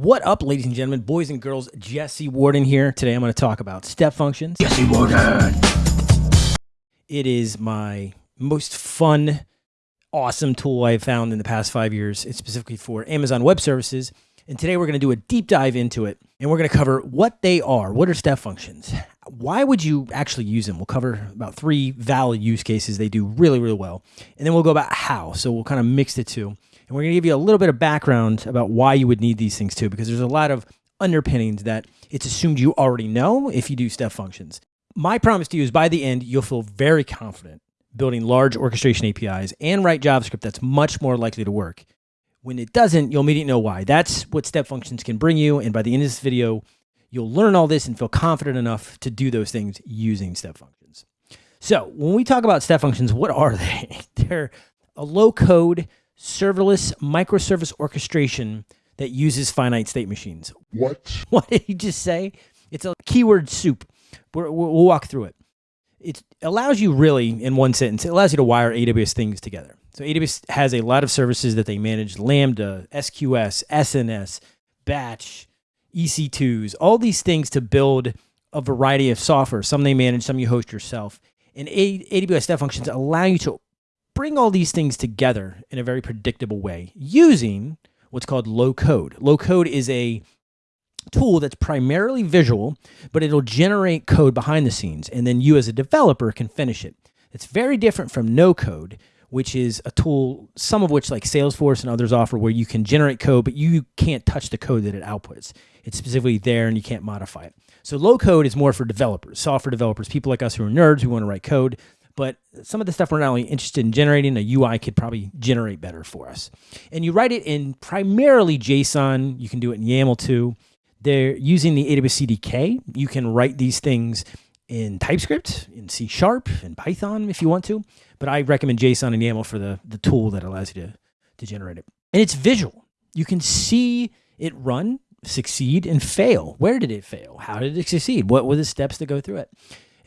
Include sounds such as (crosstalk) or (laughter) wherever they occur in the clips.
What up, ladies and gentlemen, boys and girls? Jesse Warden here. Today I'm going to talk about step functions. Jesse Warden. It is my most fun, awesome tool I've found in the past five years. It's specifically for Amazon Web Services. And today we're going to do a deep dive into it. And we're going to cover what they are. What are step functions? Why would you actually use them? We'll cover about three valid use cases they do really, really well. And then we'll go about how. So we'll kind of mix the two. And we're going to give you a little bit of background about why you would need these things too, because there's a lot of underpinnings that it's assumed you already know if you do step functions. My promise to you is by the end, you'll feel very confident building large orchestration APIs and write JavaScript that's much more likely to work. When it doesn't, you'll immediately know why. That's what step functions can bring you. And by the end of this video, you'll learn all this and feel confident enough to do those things using step functions. So when we talk about step functions, what are they? (laughs) They're a low code serverless microservice orchestration that uses finite state machines. What? (laughs) What did he just say? It's a keyword soup. We're, we'll walk through it. It allows you really, in one sentence, it allows you to wire AWS things together. So AWS has a lot of services that they manage, Lambda, SQS, SNS, Batch, EC2s, all these things to build a variety of software. Some they manage, some you host yourself. And AWS Step Functions allow you to bring all these things together in a very predictable way using what's called low code. Low code is a tool that's primarily visual, but it'll generate code behind the scenes, and then you as a developer can finish it. It's very different from no code, which is a tool, some of which like Salesforce and others offer where you can generate code, but you can't touch the code that it outputs. It's specifically there and you can't modify it. So low code is more for developers, software developers, people like us who are nerds who want to write code but some of the stuff we're not only interested in generating, a UI could probably generate better for us. And you write it in primarily JSON. You can do it in YAML too. They're using the AWS CDK. You can write these things in TypeScript, in C Sharp, in Python if you want to. But I recommend JSON and YAML for the, the tool that allows you to, to generate it. And it's visual. You can see it run, succeed, and fail. Where did it fail? How did it succeed? What were the steps to go through it?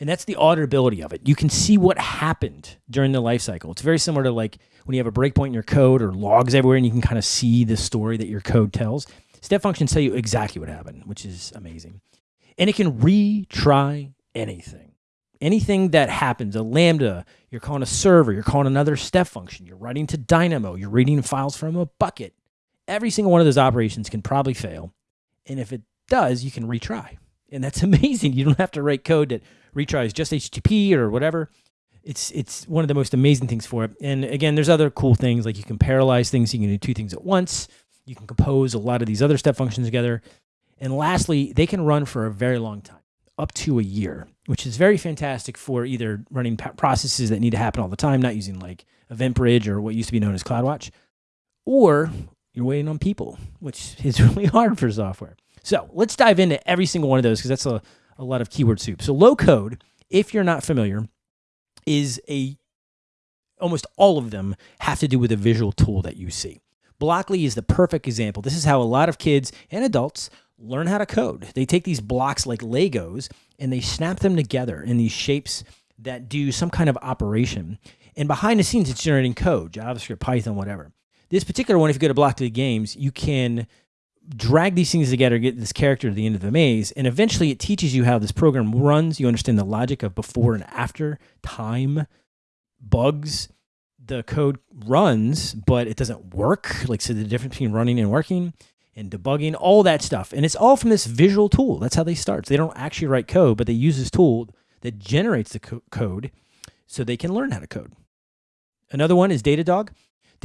And that's the auditability of it. You can see what happened during the life cycle. It's very similar to like when you have a breakpoint in your code or logs everywhere and you can kind of see the story that your code tells. Step functions tell you exactly what happened, which is amazing. And it can retry anything. Anything that happens, a Lambda, you're calling a server, you're calling another step function, you're writing to Dynamo, you're reading files from a bucket. Every single one of those operations can probably fail. And if it does, you can retry. And that's (laughs) amazing. You don't have to write code that retries just HTTP or whatever. It's it's one of the most amazing things for it. And again, there's other cool things like you can parallelize things. You can do two things at once. You can compose a lot of these other step functions together. And lastly, they can run for a very long time, up to a year, which is very fantastic for either running processes that need to happen all the time, not using like EventBridge or what used to be known as CloudWatch, or you're waiting on people, which is (laughs) really hard for software. So let's dive into every single one of those because that's a, a lot of keyword soup. So low code, if you're not familiar, is a almost all of them have to do with a visual tool that you see. Blockly is the perfect example. This is how a lot of kids and adults learn how to code. They take these blocks like Legos and they snap them together in these shapes that do some kind of operation. And behind the scenes, it's generating code, JavaScript, Python, whatever. This particular one, if you go to Blockly Games, you can drag these things together, get this character to the end of the maze, and eventually it teaches you how this program runs. You understand the logic of before and after, time, bugs. The code runs, but it doesn't work. Like, so the difference between running and working and debugging, all that stuff. And it's all from this visual tool. That's how they start. So they don't actually write code, but they use this tool that generates the co code so they can learn how to code. Another one is Datadog.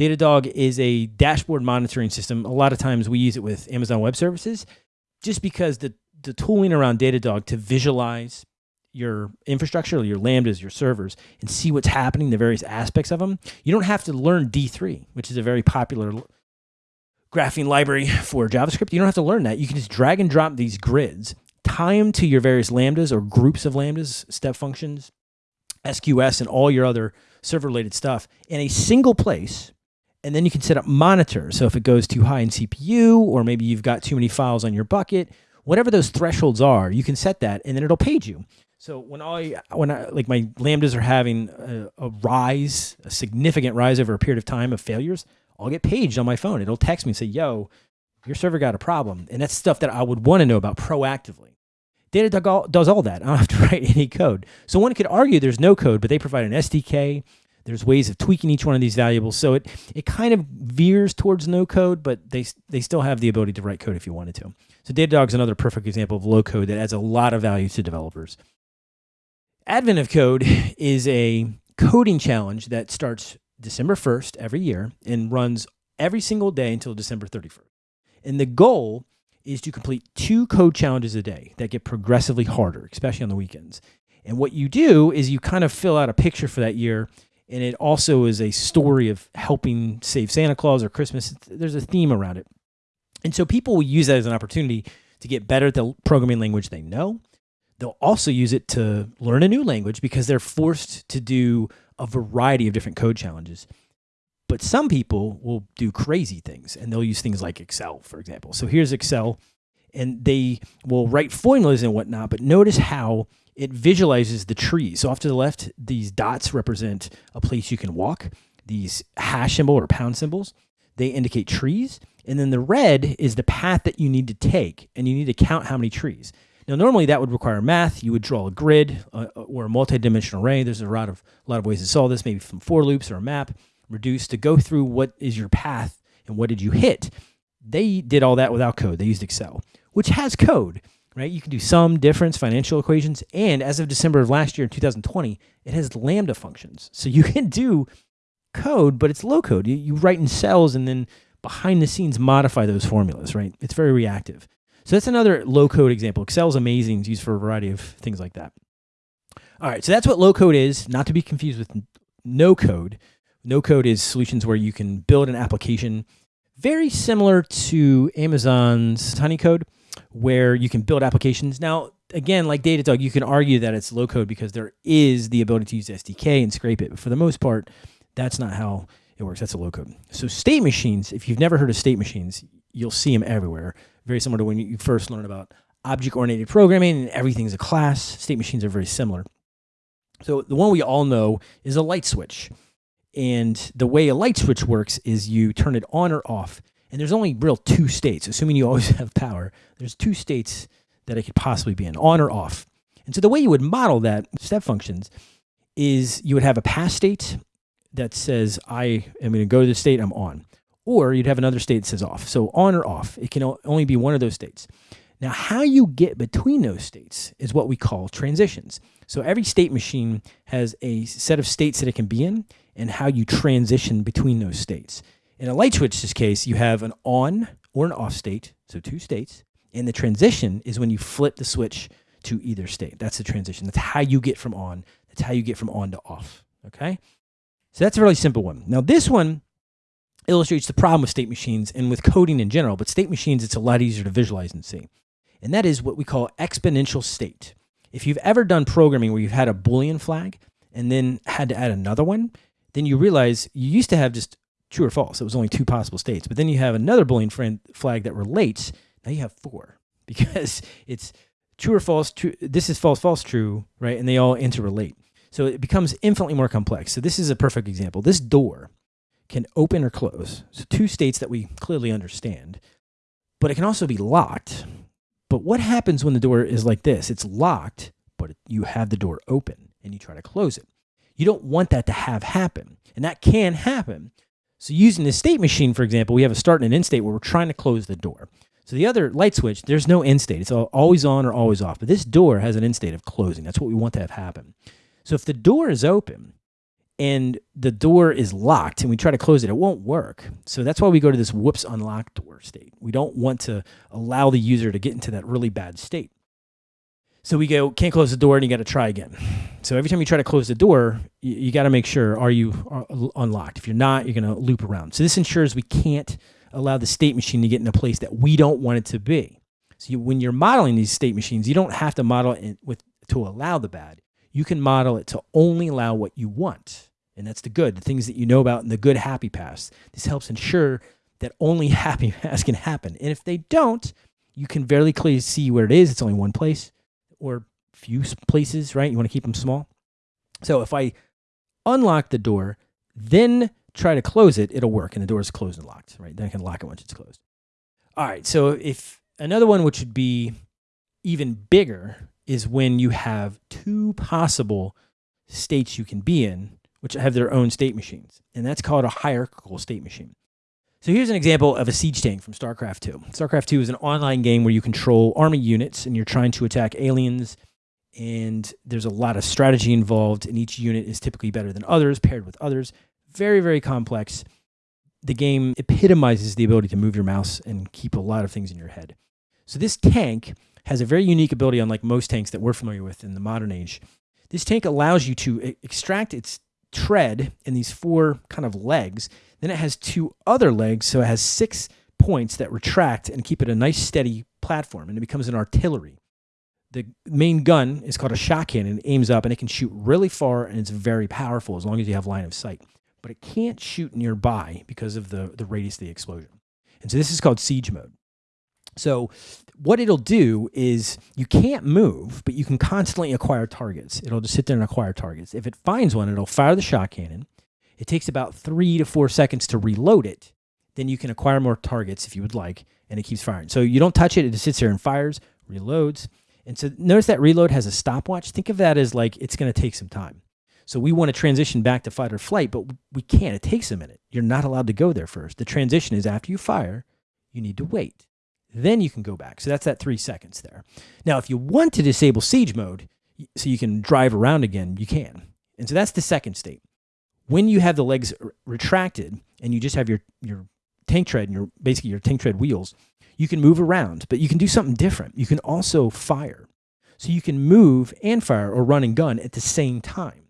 Datadog is a dashboard monitoring system. A lot of times we use it with Amazon Web Services just because the, the tooling around Datadog to visualize your infrastructure, your Lambdas, your servers, and see what's happening, the various aspects of them. You don't have to learn D3, which is a very popular graphing library for JavaScript. You don't have to learn that. You can just drag and drop these grids, tie them to your various Lambdas or groups of Lambdas, step functions, SQS, and all your other server related stuff in a single place and then you can set up monitors. So if it goes too high in CPU, or maybe you've got too many files on your bucket, whatever those thresholds are, you can set that and then it'll page you. So when I, when I, like my Lambdas are having a, a rise, a significant rise over a period of time of failures, I'll get paged on my phone. It'll text me and say, yo, your server got a problem. And that's stuff that I would want to know about proactively. Datadog does all that. I don't have to (laughs) write any code. So one could argue there's no code, but they provide an SDK. There's ways of tweaking each one of these variables. So it, it kind of veers towards no code, but they, they still have the ability to write code if you wanted to. So Datadog's another perfect example of low code that adds a lot of value to developers. Advent of Code (laughs) is a coding challenge that starts December 1st every year and runs every single day until December 31st. And the goal is to complete two code challenges a day that get progressively harder, especially on the weekends. And what you do is you kind of fill out a picture for that year. And it also is a story of helping save Santa Claus or Christmas. There's a theme around it. And so people will use that as an opportunity to get better at the programming language they know. They'll also use it to learn a new language because they're forced to do a variety of different code challenges. But some people will do crazy things and they'll use things like Excel, for example. So here's Excel, and they will write formulas and whatnot, but notice how it visualizes the trees. So off to the left, these dots represent a place you can walk. These hash symbol or pound symbols, they indicate trees. And then the red is the path that you need to take, and you need to count how many trees. Now, normally that would require math. You would draw a grid uh, or a multi-dimensional array. There's a lot of a lot of ways to solve this, maybe from for loops or a map reduce to go through what is your path and what did you hit. They did all that without code. They used Excel, which has code, right? You can do sum, difference, financial equations. And as of December of last year, 2020, it has Lambda functions. So you can do code, but it's low code. You, you write in cells and then behind the scenes modify those formulas, right? It's very reactive. So that's another low code example. Excel is amazing. It's used for a variety of things like that. All right, so that's what low code is, not to be confused with no code. No code is solutions where you can build an application very similar to Amazon's Honeycode, where you can build applications. Now, again, like Datadog, you can argue that it's low code because there is the ability to use SDK and scrape it. But for the most part, that's not how it works. That's a low code. So state machines, if you've never heard of state machines, you'll see them everywhere. Very similar to when you first learn about object-oriented programming and everything's a class. State machines are very similar. So the one we all know is a light switch. And the way a light switch works is you turn it on or off. And there's only real two states, assuming you always (laughs) have power. There's two states that it could possibly be in, on or off. And so the way you would model that step functions is you would have a pass state that says, I am going to go to the state I'm on. Or you'd have another state that says off. So on or off. It can only be one of those states. Now, how you get between those states is what we call transitions. So every state machine has a set of states that it can be in, and how you transition between those states. In a light switch's case, you have an on or an off state, so two states, and the transition is when you flip the switch to either state. That's the transition. That's how you get from on. That's how you get from on to off. Okay? So that's a really simple one. Now, this one illustrates the problem with state machines and with coding in general, but state machines, it's a lot easier to visualize and see. And that is what we call exponential state. If you've ever done programming where you've had a Boolean flag and then had to add another one, then you realize you used to have just true or false. It was only two possible states. But then you have another Boolean friend flag that relates. Now you have four (laughs) because it's true or false, true. This is false, false, true, right? And they all interrelate. So it becomes infinitely more complex. So this is a perfect example. This door can open or close. So two states that we clearly understand. But it can also be locked. But what happens when the door is like this? It's locked, but you have the door open and you try to close it. You don't want that to have happen. And that can happen. So using the state machine, for example, we have a start and an end state where we're trying to close the door. So the other light switch, there's no end state. It's always on or always off. But this door has an end state of closing. That's what we want to have happen. So if the door is open and the door is locked and we try to close it, it won't work. So that's why we go to this whoops unlock door state. We don't want to allow the user to get into that really bad state. So we go, can't close the door, and you got to try again. So every time you try to close the door, you, you got to make sure are you uh, unlocked. If you're not, you're going to loop around. So this ensures we can't allow the state machine to get in a place that we don't want it to be. So you, when you're modeling these state machines, you don't have to model it with to allow the bad. You can model it to only allow what you want. And that's the good, the things that you know about in the good happy paths. This helps ensure that only (laughs) happy paths can happen. And if they don't, you can very clearly see where it is. It's only one place or few places, right? You want to keep them small. So if I unlock the door, then try to close it, it'll work and the door is closed and locked, right? Then I can lock it once it's closed. All right. So if another one, which would be even bigger, is when you have two possible states you can be in, which have their own state machines. And that's called a hierarchical state machine. So here's an example of a siege tank from StarCraft 2. StarCraft 2 is an online game where you control army units and you're trying to attack aliens. And there's a lot of strategy involved, and each unit is typically better than others, paired with others. Very, very complex. The game epitomizes the ability to move your mouse and keep a lot of things in your head. So this tank has a very unique ability, unlike most tanks that we're familiar with in the modern age. This tank allows you to extract its tread in these four kind of legs. Then it has two other legs, so it has six points that retract and keep it a nice steady platform, and it becomes an artillery. The main gun is called a shock cannon. It aims up and it can shoot really far, and it's very powerful as long as you have line of sight. But it can't shoot nearby because of the, the radius of the explosion. And so this is called siege mode. So what it'll do is you can't move, but you can constantly acquire targets. It'll just sit there and acquire targets. If it finds one, it'll fire the shock cannon. It takes about three to four seconds to reload it. Then you can acquire more targets if you would like, and it keeps firing. So you don't touch it, it just sits there and fires, reloads. And so notice that reload has a stopwatch. Think of that as like it's going to take some time. So we want to transition back to fight or flight, but we can't. It takes a minute. You're not allowed to go there first. The transition is after you fire, you need to wait. Then you can go back. So that's that three seconds there. Now, if you want to disable siege mode so you can drive around again, you can. And so that's the second state. When you have the legs retracted and you just have your, your tank tread and your basically your tank tread wheels, you can move around, but you can do something different. You can also fire. So you can move and fire or run and gun at the same time.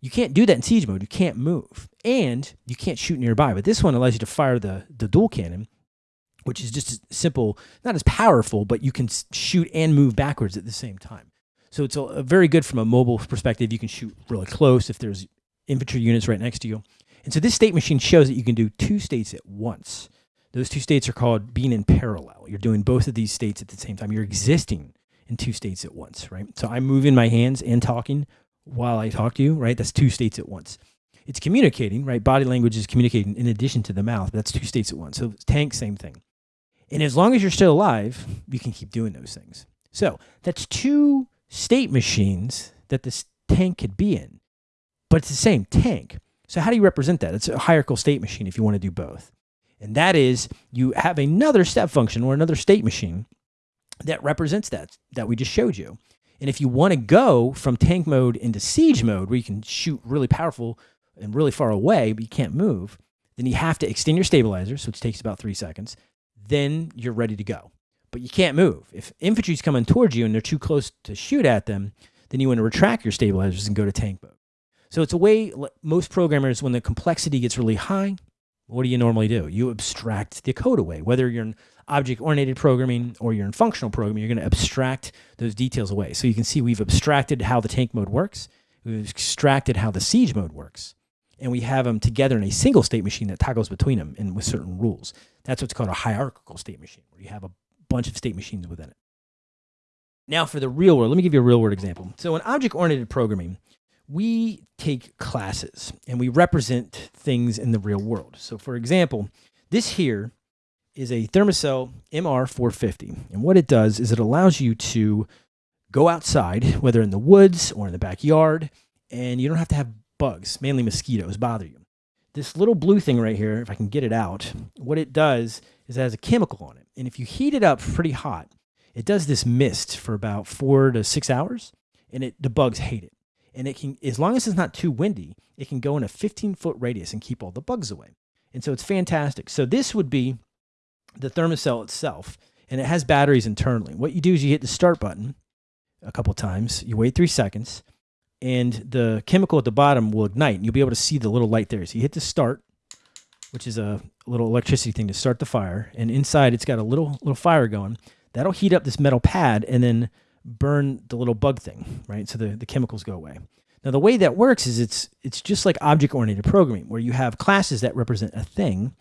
You can't do that in siege mode. You can't move. And you can't shoot nearby. But this one allows you to fire the, the dual cannon which is just simple, not as powerful, but you can shoot and move backwards at the same time. So it's a, a very good from a mobile perspective. You can shoot really close if there's infantry units right next to you. And so this state machine shows that you can do two states at once. Those two states are called being in parallel. You're doing both of these states at the same time. You're existing in two states at once, right? So I'm moving my hands and talking while I talk to you, right? That's two states at once. It's communicating, right? Body language is communicating in addition to the mouth. That's two states at once. So tank, same thing. And as long as you're still alive, you can keep doing those things. So that's two state machines that this tank could be in, but it's the same tank. So how do you represent that? It's a hierarchical state machine if you want to do both. And that is you have another step function or another state machine that represents that that we just showed you. And if you want to go from tank mode into siege mode where you can shoot really powerful and really far away, but you can't move, then you have to extend your stabilizers, which takes about three seconds then you're ready to go. But you can't move. If infantry's coming towards you and they're too close to shoot at them, then you want to retract your stabilizers and go to tank mode. So it's a way most programmers, when the complexity gets really high, what do you normally do? You abstract the code away. Whether you're in object-oriented programming or you're in functional programming, you're going to abstract those details away. So you can see we've abstracted how the tank mode works. We've extracted how the siege mode works and we have them together in a single state machine that toggles between them and with certain rules. That's what's called a hierarchical state machine, where you have a bunch of state machines within it. Now for the real world, let me give you a real world example. So in object-oriented programming, we take classes and we represent things in the real world. So for example, this here is a Thermacell MR450. And what it does is it allows you to go outside, whether in the woods or in the backyard, and you don't have to have bugs, mainly mosquitoes, bother you. This little blue thing right here, if I can get it out, what it does is it has a chemical on it. And if you heat it up pretty hot, it does this mist for about four to six hours, and it the bugs hate it. And it can, as long as it's not too windy, it can go in a 15 foot radius and keep all the bugs away. And so it's fantastic. So this would be the Thermacell itself, and it has batteries internally. What you do is you hit the start button a couple times, you wait three seconds, and the chemical at the bottom will ignite and you'll be able to see the little light there. So you hit the start, which is a little electricity thing to start the fire. And inside it's got a little, little fire going. That'll heat up this metal pad and then burn the little bug thing, right? So the, the chemicals go away. Now the way that works is it's, it's just like object-oriented programming where you have classes that represent a thing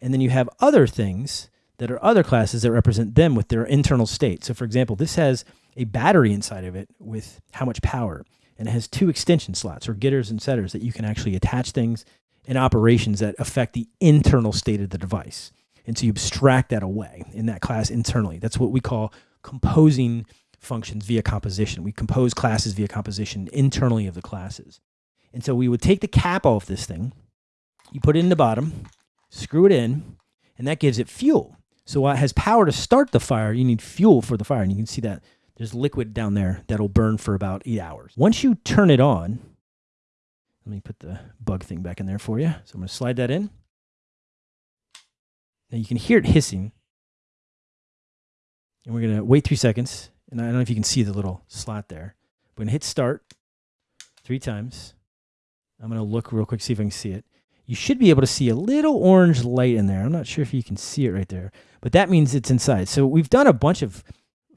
and then you have other things that are other classes that represent them with their internal state. So for example, this has a battery inside of it with how much power and it has two extension slots or getters and setters that you can actually attach things and operations that affect the internal state of the device. And so you abstract that away in that class internally. That's what we call composing functions via composition. We compose classes via composition internally of the classes. And so we would take the cap off this thing, you put it in the bottom, screw it in, and that gives it fuel. So while it has power to start the fire, you need fuel for the fire. And you can see that there's liquid down there that'll burn for about eight hours. Once you turn it on, let me put the bug thing back in there for you. So I'm going to slide that in. Now you can hear it hissing. And we're going to wait three seconds. And I don't know if you can see the little slot there. We're to hit start three times. I'm going to look real quick, see if I can see it. You should be able to see a little orange light in there. I'm not sure if you can see it right there, but that means it's inside. So we've done a bunch of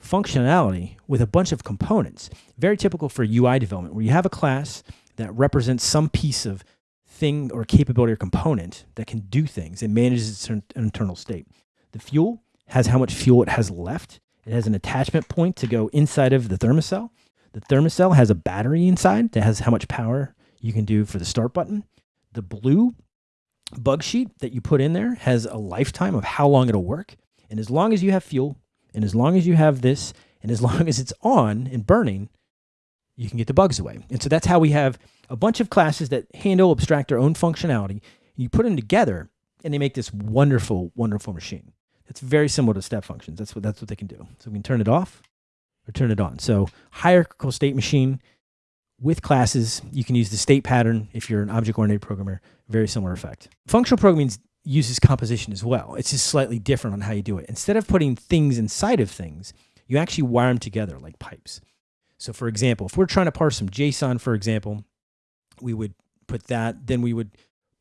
functionality with a bunch of components. Very typical for UI development, where you have a class that represents some piece of thing or capability or component that can do things. It manages its internal state. The fuel has how much fuel it has left. It has an attachment point to go inside of the Thermacell. The Thermacell has a battery inside that has how much power you can do for the start button. The blue bug sheet that you put in there has a lifetime of how long it'll work. And as long as you have fuel, and as long as you have this, and as (laughs) long as it's on and burning, you can get the bugs away. And so that's how we have a bunch of classes that handle, abstract their own functionality. You put them together and they make this wonderful, wonderful machine. It's very similar to step functions. That's what, that's what they can do. So we can turn it off or turn it on. So hierarchical state machine with classes, you can use the state pattern if you're an object-oriented programmer. Very similar effect. Functional programming uses composition as well. It's just slightly different on how you do it. Instead of putting things inside of things, you actually wire them together like pipes. So for example, if we're trying to parse some JSON, for example, we would put that, then we would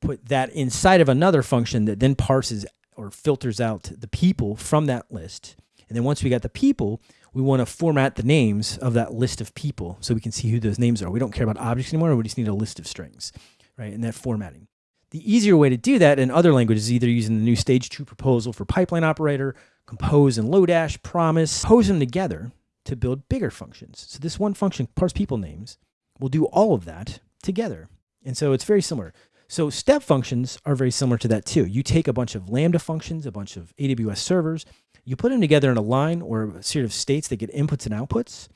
put that inside of another function that then parses or filters out the people from that list. And then once we got the people, we want to format the names of that list of people so we can see who those names are. We don't care about objects anymore. We just need a list of strings, right? And that formatting. The easier way to do that in other languages is either using the new stage two proposal for pipeline operator, compose and Lodash, promise, pose them together to build bigger functions. So this one function, parse people names, will do all of that together. And so it's very similar. So step functions are very similar to that too. You take a bunch of Lambda functions, a bunch of AWS servers, you put them together in a line or a series of states that get inputs and outputs,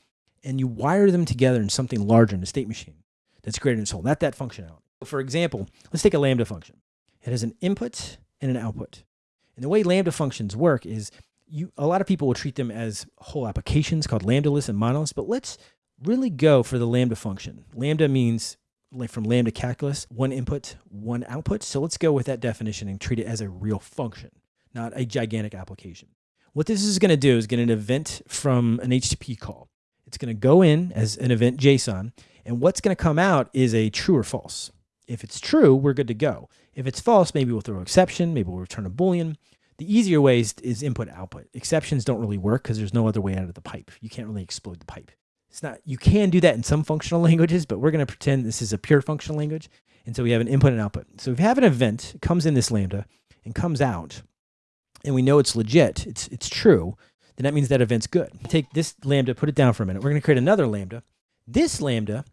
and you wire them together in something larger in a state machine that's greater than its whole. That that functionality. For example, let's take a Lambda function. It has an input and an output. And the way Lambda functions work is you a lot of people will treat them as whole applications called lambdaliths and monoliths, but let's really go for the lambda function. Lambda means like from lambda calculus, one input, one output. So let's go with that definition and treat it as a real function, not a gigantic application. What this is going to do is get an event from an HTTP call. It's going to go in as an event JSON, and what's going to come out is a true or false. If it's true, we're good to go. If it's false, maybe we'll throw an exception, maybe we'll return a Boolean. The easier way is, is input output. Exceptions don't really work because there's no other way out of the pipe. You can't really explode the pipe. It's not, you can do that in some functional (laughs) languages, but we're going to pretend this is a pure functional language. And so we have an input and output. So if you have an event, it comes in this Lambda and comes out, and we know it's legit, it's, it's true, then that means that event's good. Take this Lambda, put it down for a minute. We're going to create another Lambda. This Lambda,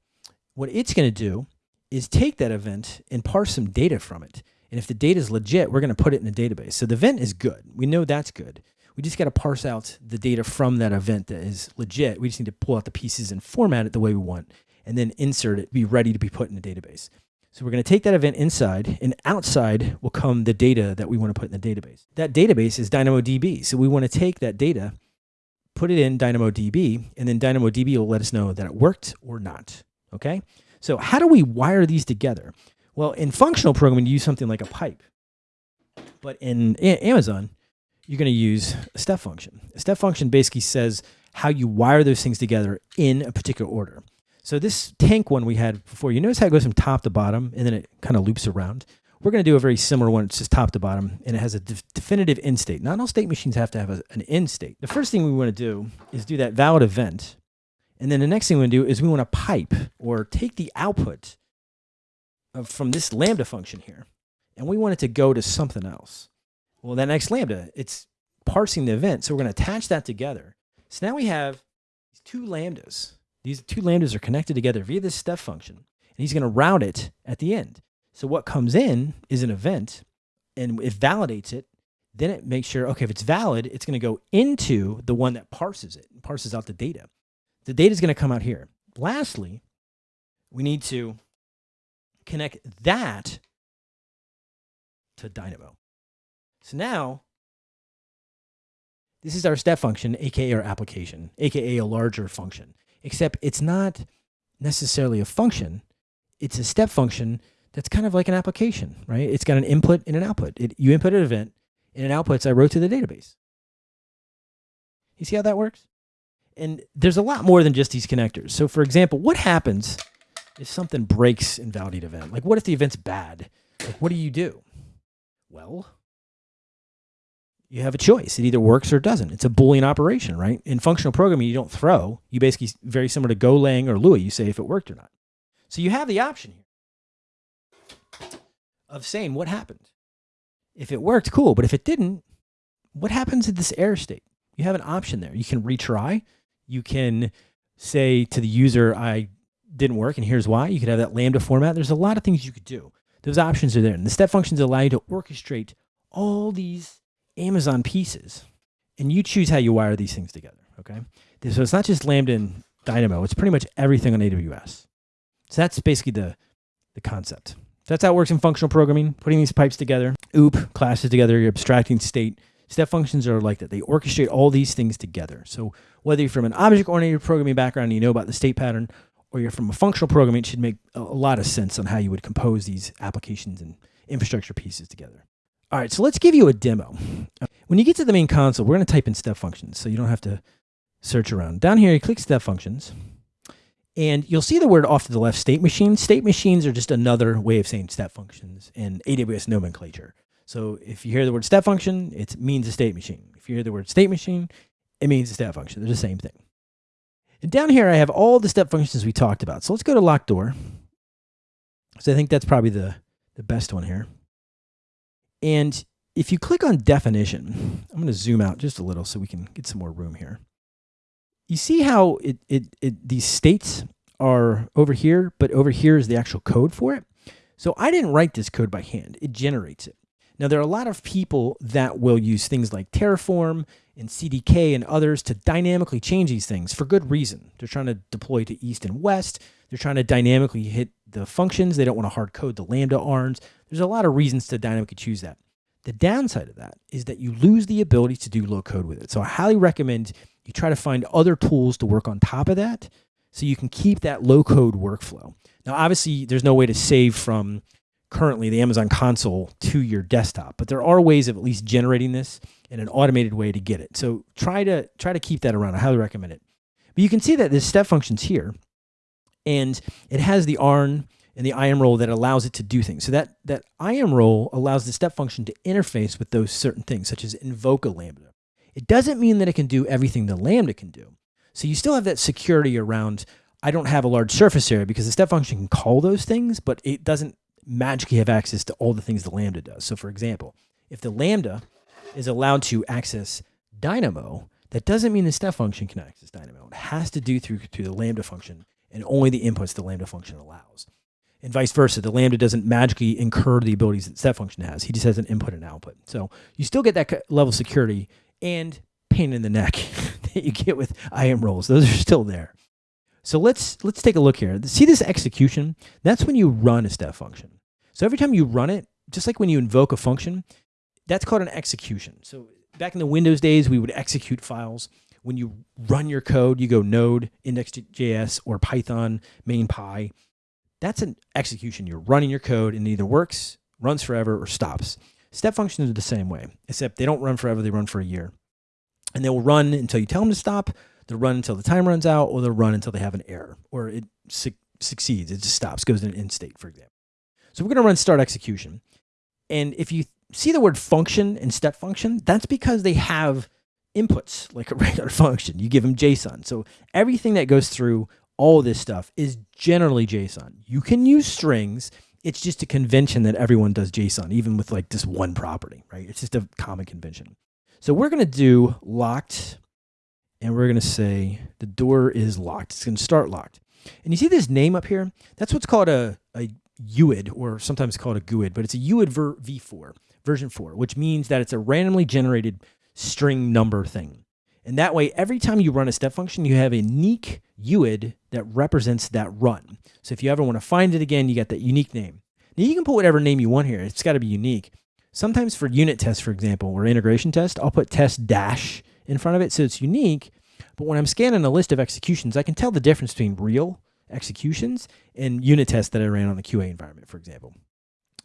what it's going to do is take that event and parse some data from it. And if the data is legit, we're going to put it in a database. So the event is good. We know that's good. We just got to parse out the data from that event that is legit. We just need to pull out the pieces and format it the way we want, and then insert it, be ready to be put in a database. So we're going to take that event inside, and outside will come the data that we want to put in the database. That database is DynamoDB. So we want to take that data, put it in DynamoDB, and then DynamoDB will let us know that it worked or not. Okay? So how do we wire these together? Well, in functional programming, you use something like a pipe. But in Amazon, you're going to use a step function. A step function basically says how you wire those things together in a particular order. So this tank one we had before, you notice how it goes from top to bottom and then it kind of loops around. We're going to do a very similar one. It's just top to bottom and it has a de definitive end state. Not all state machines have to have a, an end state. The first thing we want to do is do that valid event. And then the next thing we want to do is we want to pipe or take the output from this lambda function here, and we want it to go to something else. Well, that next lambda, it's parsing the event. So we're going to attach that together. So now we have these two lambdas. These two lambdas are connected together via this step function. And he's going to route it at the end. So what comes in is an event, and it validates it. Then it makes sure, okay, if it's valid, it's going to go into the one that parses it, parses out the data. The data is going to come out here. Lastly, we need to connect that to Dynamo. So now, this is our step function, aka our application, aka a larger function, except it's not necessarily a function. It's a step function that's kind of like an application, right? It's got an input and an output. It, you input an event, and it outputs I wrote to the database. You see how that works? And there's a lot more than just these connectors. So for example, what happens if something breaks in validate event? Like what if the event's bad? Like what do you do? Well, you have a choice. It either works or doesn't. It's a Boolean operation, right? In functional programming, you don't throw. You basically, very similar to Golang or Lua, you say if it worked or not. So you have the option here of saying what happened. If it worked, cool. But if it didn't, what happens in this error state? You have an option there. You can retry. You can say to the user, I didn't work and here's why. You could have that Lambda format. There's a lot of things you could do. Those options are there. And the step functions allow you to orchestrate all these Amazon pieces and you choose how you wire these things together. Okay. So it's not just Lambda and Dynamo. It's pretty much everything on AWS. So that's basically the, the concept. That's how it works in functional programming, putting these pipes together, OOP, classes together, you're abstracting state. Step functions are like that. They orchestrate all these things together. So whether you're from an object-oriented programming background and you know about the state pattern, or you're from a functional programming, it should make a lot of sense on how you would compose these applications and infrastructure pieces together. All right, so let's give you a demo. When you get to the main console, we're going to type in step functions so you don't have to search around. Down here, you click step functions, and you'll see the word off to the left, state machine. State machines are just another way of saying step functions in AWS nomenclature. So if you hear the word step function, it means a state machine. If you hear the word state machine, it means a step function. They're the same thing. And down here, I have all the step functions we talked about. So let's go to lock door. So I think that's probably the, the best one here. And if you click on definition, I'm going to zoom out just a little so we can get some more room here. You see how it, it, it these states are over here, but over here is the actual code for it. So I didn't write this code by hand. It generates it. Now, there are a lot of people that will use things like Terraform and CDK and others to dynamically change these things for good reason. They're trying to deploy to east and west. They're trying to dynamically hit the functions. They don't want to hard code the Lambda ARNs. There's a lot of reasons to dynamically choose that. The downside of that is that you lose the ability to do low code with it. So I highly recommend you try to find other tools to work on top of that so you can keep that low code workflow. Now, obviously, there's no way to save from currently the Amazon console to your desktop, but there are ways of at least generating this in an automated way to get it. So try to try to keep that around. I highly recommend it. But you can see that there's step functions here, and it has the ARN and the IAM role that allows it to do things. So that that IAM role allows the step function to interface with those certain things, such as invoke a Lambda. It doesn't mean that it can do everything the Lambda can do. So you still have that security around, I don't have a large surface area because the step function can call those things, but it doesn't magically have access to all the things the Lambda does. So for example, if the Lambda is allowed to access Dynamo, that doesn't mean the step function can access Dynamo. It has to do through, through the Lambda function and only the inputs the Lambda function allows. And vice versa, the Lambda doesn't magically incur the abilities that step function has. He just has an input and output. So you still get that level of security and pain in the neck (laughs) that you get with IAM roles. Those are still there. So let's let's take a look here. See this execution? That's when you run a step function. So every time you run it, just like when you invoke a function, that's called an execution. So back in the Windows days, we would execute files. When you run your code, you go node, index.js, or Python, main py. That's an execution. You're running your code and it either works, runs forever, or stops. Step functions are the same way, except they don't run forever, they run for a year. And they will run until you tell them to stop, they'll run until the time runs out, or they'll run until they have an error, or it su succeeds, it just stops, goes in an end state, for example. So we're going to run start execution. And if you see the word function and step function, that's because they have inputs like a (laughs) regular function. You give them JSON. So everything that goes through all this stuff is generally JSON. You can use strings. It's just a convention that everyone does JSON, even with like just one property, right? It's just a common convention. So we're going to do locked, and we're going to say the door is locked. It's going to start locked. And you see this name up here? That's what's called a, a UID, or sometimes called a GUID, but it's a UID v4, version 4, which means that it's a randomly generated string number thing. And that way, every time you run a step function, you have a unique UID that represents that run. So if you ever want to find it again, you got that unique name. Now you can put whatever name you want here. It's got to be unique. Sometimes for unit tests, for example, or integration test, I'll put test dash in front of it so it's unique. But when I'm scanning a list of executions, I can tell the difference between real executions and unit tests that I ran on the QA environment, for example.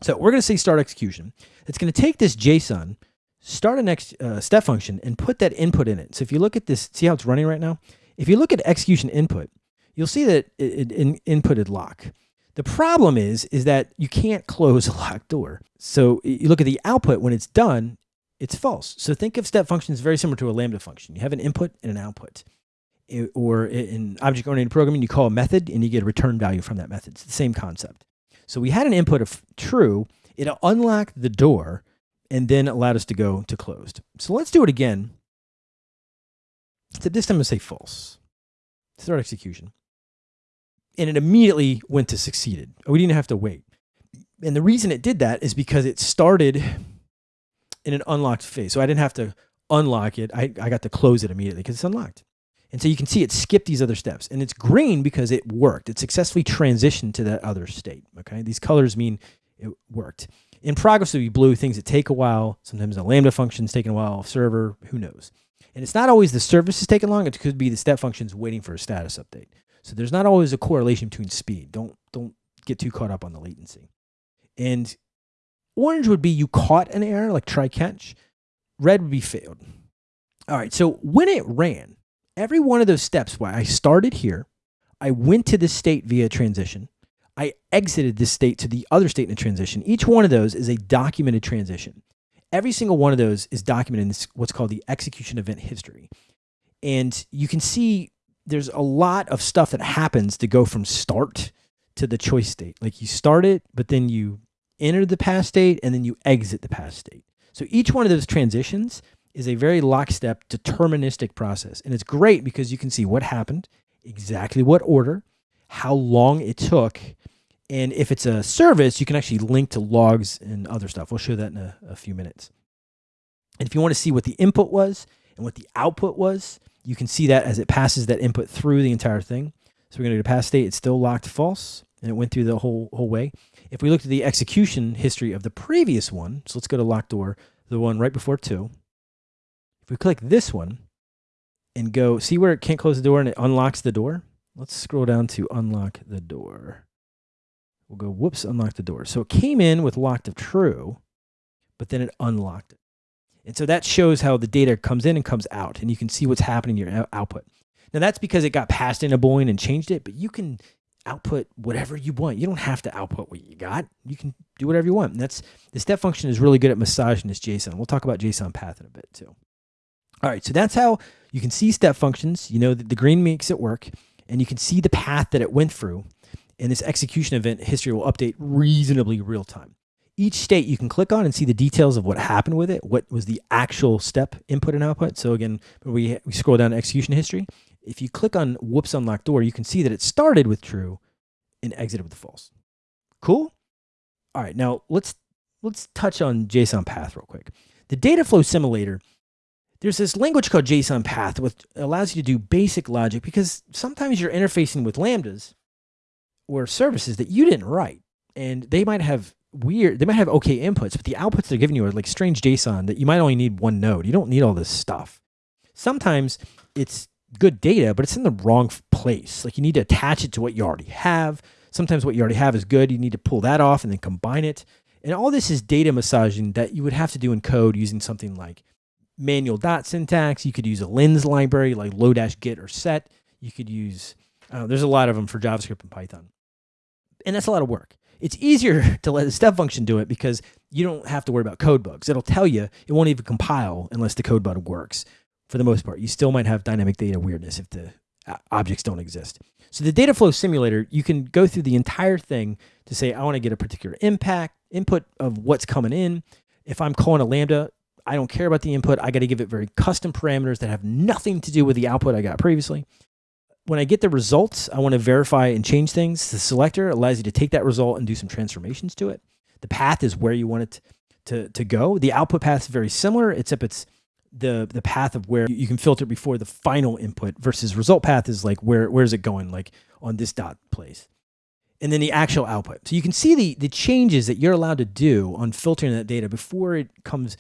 So we're going to say start execution. It's going to take this JSON, start a next uh, step function, and put that input in it. So if you look at this, see how it's running right now? If you look at execution input, you'll see that it, it in, inputted lock. The problem is, is that you can't close a locked door. So you look at the output when it's done, it's false. So think of step functions very similar to a Lambda function. You have an input and an output. It, or in object-oriented programming, you call a method and you get a return value from that method. It's the same concept. So we had an input of true. It unlocked the door and then allowed us to go to closed. So let's do it again. Except this time I'm going to say false. Start execution. And it immediately went to succeeded. We didn't have to wait. And the reason it did that is because it started in an unlocked phase. So I didn't have to unlock it. I, I got to close it immediately because it's unlocked. And so you can see it skipped these other steps. And it's green because it worked. It successfully transitioned to that other state. Okay. These colors mean it worked. In progress would be blue, things that take a while. Sometimes a Lambda function is taking a while, server, who knows. And it's not always the service is taking long. It could be the step functions waiting for a status update. So there's not always a correlation between speed. Don't don't get too caught up on the latency. And orange would be you caught an error, like try catch. Red would be failed. All right, so when it ran, every one of those steps, why I started here, I went to this state via transition. I exited this state to the other state in a transition. Each one of those is a documented transition. Every single one of those is documented in what's called the execution event history. And you can see there's a lot of stuff that happens to go from start to the choice state. Like you start it, but then you enter the pass state and then you exit the pass state. So each one of those transitions is a very lockstep deterministic process. And it's great because you can see what happened, exactly what order, how long it took. And if it's a service, you can actually link to logs and other stuff. We'll show that in a, a few minutes. And if you want to see what the input was and what the output was, you can see that as it passes that input through the entire thing. So we're going to go to pass state. It's still locked false, and it went through the whole whole way. If we looked at the execution history of the previous one, so let's go to locked door, the one right before two. If we click this one and go, see where it can't close the door and it unlocks the door? Let's scroll down to unlock the door. We'll go, whoops, unlock the door. So it came in with locked of true, but then it unlocked it. And so that shows how the data comes in and comes out, and you can see what's happening in your output. Now that's because it got passed in a Boolean and changed it, but you can output whatever you want. You don't have to output what you got. You can do whatever you want. And that's the step function is really good at massaging this JSON. We'll talk about JSON path in a bit too. All right, so that's how you can see step functions. You know that the green makes it work, and you can see the path that it went through. And this execution event history will update reasonably real time. Each state you can click on and see the details of what happened with it, what was the actual step input and output. So again, we, we scroll down to execution history. If you click on whoops unlock door, you can see that it started with true and exited with false. Cool? All right, now let's let's touch on JSON path real quick. The data flow simulator there's this language called JSON path, which allows you to do basic logic because sometimes you're interfacing with lambdas or services that you didn't write. And they might have weird, they might have okay inputs, but the outputs they're giving you are like strange JSON that you might only need one node. You don't need all this stuff. Sometimes it's good data, but it's in the wrong place. Like you need to attach it to what you already have. Sometimes what you already have is good. You need to pull that off and then combine it. And all this is data massaging that you would have to do in code using something like manual dot syntax. You could use a lens library like lodash get or set. You could use, uh, there's a lot of them for JavaScript and Python. And that's a lot of work. It's easier (laughs) to let the step function do it because you don't have to worry about code bugs. It'll tell you, it won't even compile unless the code bug works for the most part. You still might have dynamic data weirdness if the objects don't exist. So the data flow simulator, you can go through the entire thing to say, I want to get a particular impact, input of what's coming in. If I'm calling a Lambda, I don't care about the input. I got to give it very custom parameters that have nothing to do with the output I got previously. When I get the results, I want to verify and change things. The selector allows you to take that result and do some transformations to it. The path is where you want it to, to go. The output path is very similar, except it's the the path of where you can filter before the final input versus result path is like where where is it going like on this dot place and then the actual output so you can see the the changes that you're allowed to do on filtering that data before it comes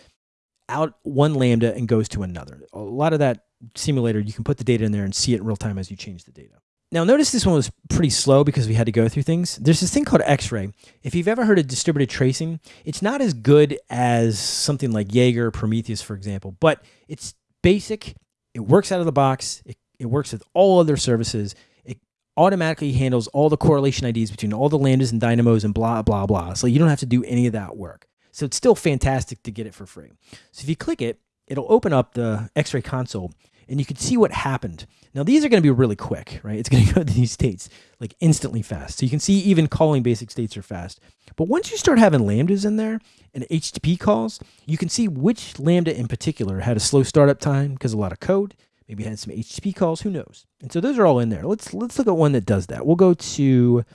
out one lambda and goes to another a lot of that simulator you can put the data in there and see it in real time as you change the data now notice this one was pretty slow because we had to go through things. There's this thing called X-ray. If you've ever heard of distributed tracing, it's not as good as something like Jaeger or Prometheus, for example, but it's basic. It works out of the box. It, it works with all other services. It automatically handles all the correlation IDs between all the lambdas and dynamos and blah, blah, blah. So you don't have to do any of that work. So it's still fantastic to get it for free. So if you click it, it'll open up the X-ray console and you can see what happened. Now these are going to be really quick, right? It's going (laughs) to go to these states like instantly fast. So you can see even calling basic states are fast. But once you start having lambdas in there and HTTP calls, you can see which lambda in particular had a slow startup time because a lot of code, maybe had some HTTP calls, who knows? And so those are all in there. Let's let's look at one that does that. We'll go to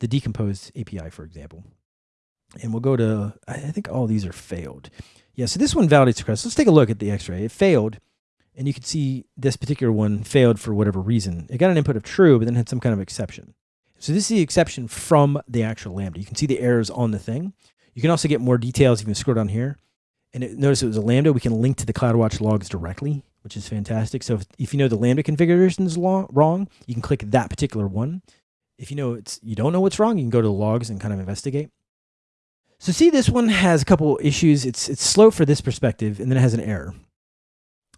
the decomposed API, for example. And we'll go to, I think all these are failed. Yeah, so this one validates request. Let's take a look at the X-ray. It failed and you can see this particular one failed for whatever reason. It got an input of true, but then had some kind of exception. So this is the exception from the actual Lambda. You can see the errors on the thing. You can also get more details. You can scroll down here. And it, notice it was a Lambda. We can link to the CloudWatch logs directly, which is fantastic. So if, if you know the Lambda configuration is wrong, you can click that particular one. If you know it's you don't know what's wrong, you can go to the logs and kind of investigate. So see, this one has a couple issues. It's it's slow for this perspective, and then it has an error.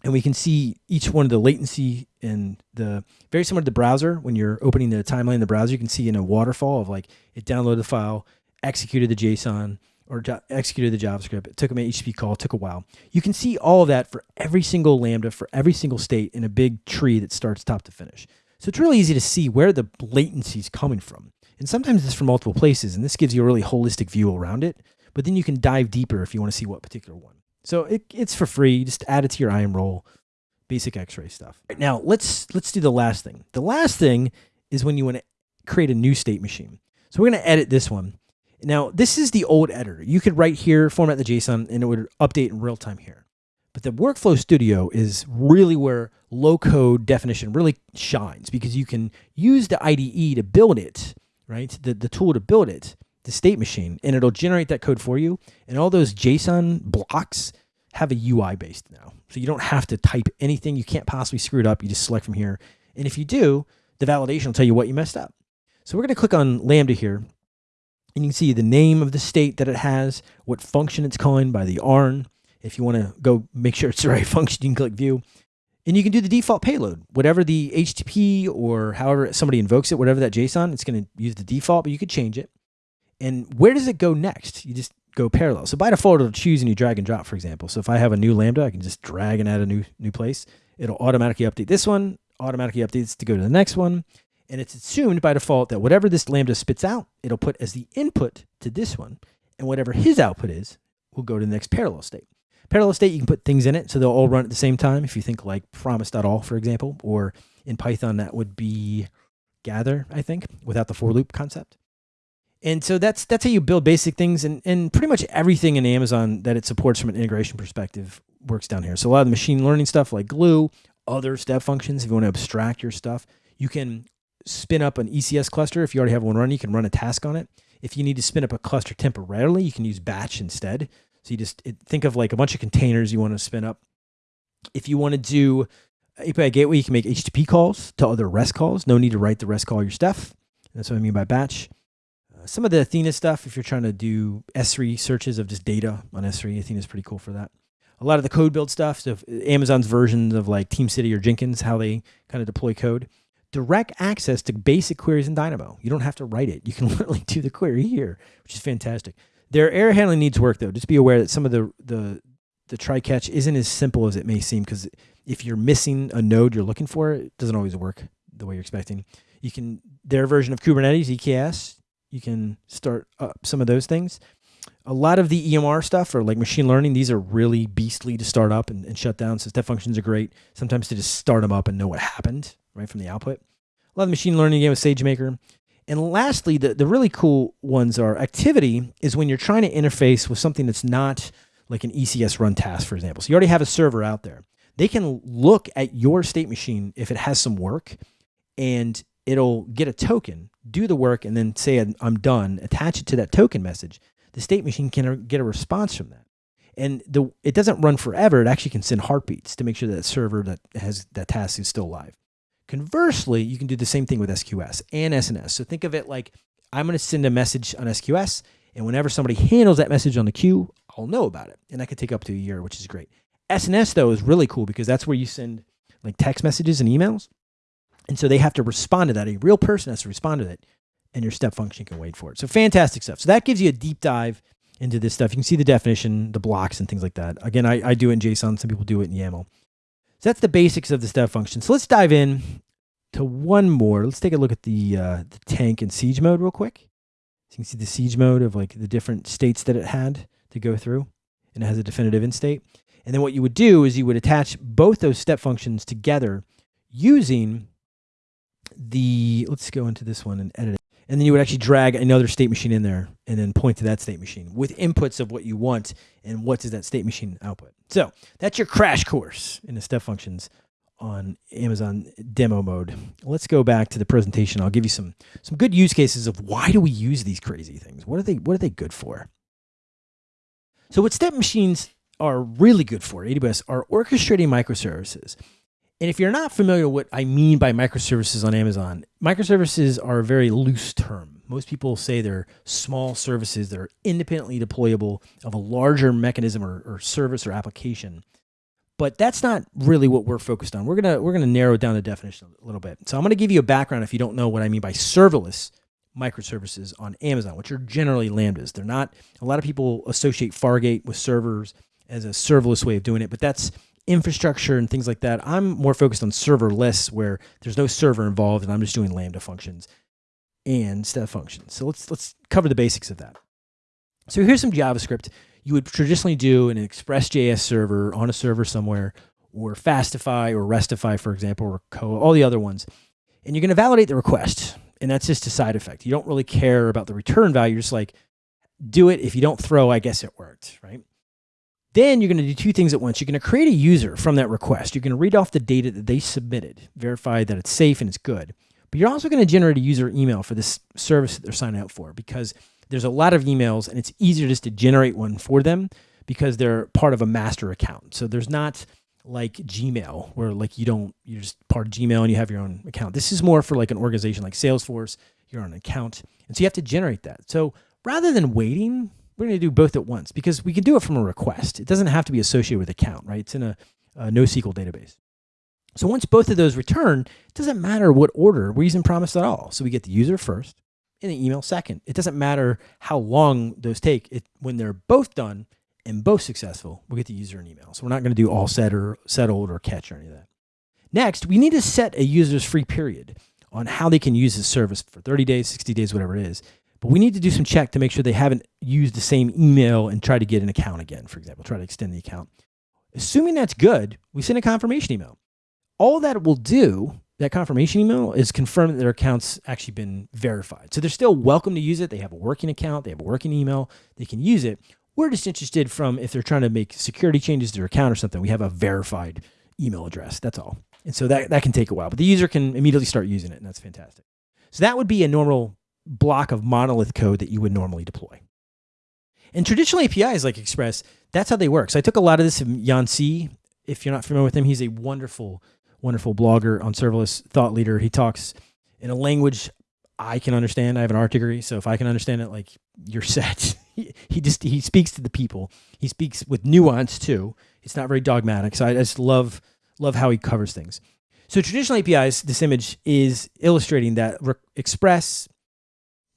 And we can see each one of the latency and the very similar to the browser. When you're opening the timeline in the browser you can see in a waterfall of like it downloaded the file executed the json or executed the javascript. It took an http call. Took a while. You can see all of that for every single lambda for every single state in a big tree that starts top to finish. So it's really easy to see where the latency is coming from and sometimes it's from multiple places and this gives you a really holistic view around it but then you can dive deeper if you want to see what particular one so it, it's for free. Just add it to your IAM role, basic X-ray stuff. Right, now let's let's do the last thing. The last thing is when you want to create a new state machine. So we're going to edit this one. Now this is the old editor. You could write here, format the JSON, and it would update in real time here. But the Workflow Studio is really where low code definition really shines because you can use the IDE to build it, right? The, the tool to build it the state machine and it'll generate that code for you. And all those JSON blocks have a UI based now. So you don't have to type anything. You can't possibly screw it up. You just select from here. And if you do, the validation will tell you what you messed up. So we're going to click on Lambda here. And you can see the name of the state that it has, what function it's calling by the ARN. If you want to go make sure it's the (laughs) right function, you can click view. And you can do the default payload, whatever the HTTP or however somebody invokes it, whatever that JSON, it's going to use the default, but you could change it. And where does it go next? You just go parallel. So by default, it'll choose and you drag and drop, for example. So if I have a new Lambda, I can just drag and add a new, new place. It'll automatically update this one, automatically updates to go to the next one. And it's assumed by default that whatever this Lambda spits out, it'll put as the input to this one. And whatever his output is, will go to the next parallel state. Parallel state, you can put things in it so they'll all run at the same time. If you think like promise.all, for example, or in Python, that would be gather, I think, without the for loop concept. And so that's that's how you build basic things, and and pretty much everything in Amazon that it supports from an integration perspective works down here. So a lot of the machine learning stuff like Glue, other step functions. If you want to abstract your stuff, you can spin up an ECS cluster. If you already have one running, you can run a task on it. If you need to spin up a cluster temporarily, you can use batch instead. So you just it, think of like a bunch of containers you want to spin up. If you want to do API gateway, you can make HTTP calls to other REST calls. No need to write the REST call your stuff. That's what I mean by batch uh, some of the Athena stuff, if you're trying to do S3 searches of just data on S3, Athena is pretty cool for that. A lot of the code build stuff, so Amazon's versions of like Team City or Jenkins, how they kind of deploy code. Direct access to basic queries in Dynamo. You don't have to write it. You can (laughs) literally do the query here, which is fantastic. Their error handling needs work though. Just be aware that some of the the the try catch isn't as simple as it may seem because if you're missing a node you're looking for, it doesn't always work the way you're expecting. You can their version of Kubernetes EKS you can start up some of those things. A lot of the EMR stuff or like machine learning, these are really beastly to start up and, and shut down. So step functions are great. Sometimes to just start them up and know what happened right from the output. A lot of machine learning again with SageMaker. And lastly, the, the really cool ones are activity is when you're trying to interface with something that's not like an ECS run task, for example. So you already have a server out there. They can look at your state machine if it has some work and it'll get a token, do the work, and then say, I'm done, attach it to that token message. The state machine can get a response from that. And the, it doesn't run forever. It actually can send heartbeats to make sure that server that has that task is still live. Conversely, you can do the same thing with SQS and SNS. So think of it like I'm going to send a message on SQS, and whenever somebody handles that message on the queue, I'll know about it. And that could take up to a year, which is great. SNS, though, is really cool because that's where you send like text messages and emails. And so they have to respond to that. A real person has to respond to it, and your step function can wait for it. So fantastic stuff. So that gives you a deep dive into this stuff. You can see the definition, the blocks, and things like that. Again, I, I do it in JSON. Some people do it in YAML. So that's the basics of the step function. So let's dive in to one more. Let's take a look at the, uh, the tank and siege mode real quick. So you can see the siege mode of like the different states that it had to go through, and it has a definitive end state. And then what you would do is you would attach both those step functions together using the, let's go into this one and edit it. And then you would actually drag another state machine in there and then point to that state machine with inputs of what you want and what does that state machine output. So that's your crash course in the step functions on Amazon demo mode. Let's go back to the presentation. I'll give you some some good use cases of why do we use these crazy things? What are they what are they good for? So what step machines are really good for, AWS, are orchestrating microservices. And if you're not familiar with what I mean by microservices on Amazon, microservices are a very loose term. Most people say they're small services that are independently deployable of a larger mechanism or, or service or application. But that's not really what we're focused on. We're gonna we're gonna narrow down the definition a little bit. So I'm gonna give you a background if you don't know what I mean by serverless microservices on Amazon, which are generally lambdas. They're not. A lot of people associate Fargate with servers as a serverless way of doing it, but that's infrastructure and things like that. I'm more focused on serverless where there's no server involved and I'm just doing Lambda functions and step functions. So let's, let's cover the basics of that. So here's some JavaScript you would traditionally do in an Express.js server on a server somewhere or Fastify or Restify, for example, or Koa, all the other ones. And you're going to validate the request. And that's just a side effect. You don't really care about the return value. You're just like, do it. If you don't throw, I guess it worked, right? Then you're going to do two things at once. You're going to create a user from that request. You're going to read off the data that they submitted, verify that it's safe and it's good. But you're also going to generate a user email for this service that they're signing up for because there's a lot of emails and it's easier just to generate one for them because they're part of a master account. So there's not like Gmail where like you don't, you're just part of Gmail and you have your own account. This is more for like an organization like Salesforce, you're on an account. And so you have to generate that. So rather than waiting we're going to do both at once because we can do it from a request. It doesn't have to be associated with account, right? It's in a, a NoSQL database. So once both of those return, it doesn't matter what order we're using promise at all. So we get the user first and the email second. It doesn't matter how long those take. It, when they're both done and both successful, we'll get the user an email. So we're not going to do all set or settled or catch or any of that. Next, we need to set a user's free period on how they can use this service for 30 days, 60 days, whatever it is. But we need to do some check to make sure they haven't used the same email and try to get an account again, for example, try to extend the account. Assuming that's good, we send a confirmation email. All that will do, that confirmation email, is confirm that their account's actually been verified. So they're still welcome to use it. They have a working account, they have a working email, they can use it. We're just interested from if they're trying to make security changes to their account or something, we have a verified email address. That's all. And so that, that can take a while, but the user can immediately start using it, and that's fantastic. So that would be a normal block of monolith code that you would normally deploy. And traditional APIs like Express, that's how they work. So I took a lot of this from Yan Cui. If you're not familiar with him, he's a wonderful, wonderful blogger on serverless thought leader. He talks in a language I can understand. I have an art degree, so if I can understand it, like you're (laughs) set. he, he just he speaks to the people. He speaks with nuance too. It's not very dogmatic. So I just love love how he covers things. So traditional APIs, this image is illustrating that Express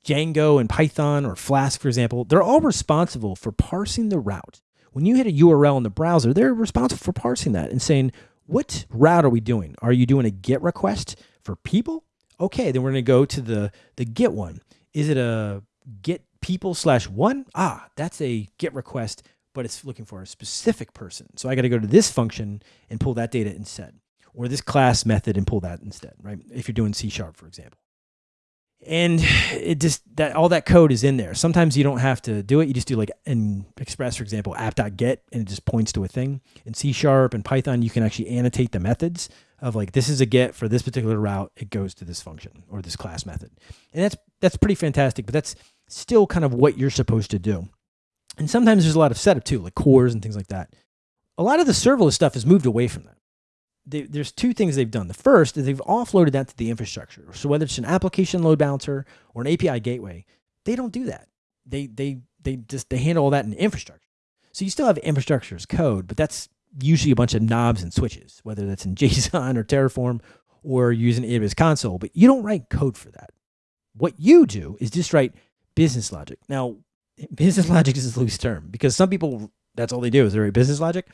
Django and Python or Flask, for example, they're all responsible for parsing the route. When you hit a URL in the browser, they're responsible for parsing that and saying, what route are we doing? Are you doing a GET request for people? Okay, then we're going to go to the, the GET one. Is it a GET people slash one? Ah, that's a GET request, but it's looking for a specific person. So I got to go to this function and pull that data instead, or this class method and pull that instead, right? If you're doing C sharp, for example. And it just that all that code is in there. Sometimes you don't have to do it. You just do like in Express, for example, app.get, and it just points to a thing. In C Sharp and Python, you can actually annotate the methods of like this is a get for this particular route. It goes to this function or this class method, and that's that's pretty fantastic. But that's still kind of what you're supposed to do. And sometimes there's a lot of setup too, like CORS and things like that. A lot of the serverless stuff has moved away from that they, there's two things they've done. The first is they've offloaded that to the infrastructure. So whether it's an application load balancer or an API gateway, they don't do that. They they they just they handle all that in infrastructure. So you still have infrastructure as code, but that's usually a bunch of knobs and switches, whether that's in (laughs) JSON or Terraform or using AWS console, but you don't write code for that. What you do is just write business logic. Now, (laughs) business logic is a loose term because some people, that's all they do is they write business logic.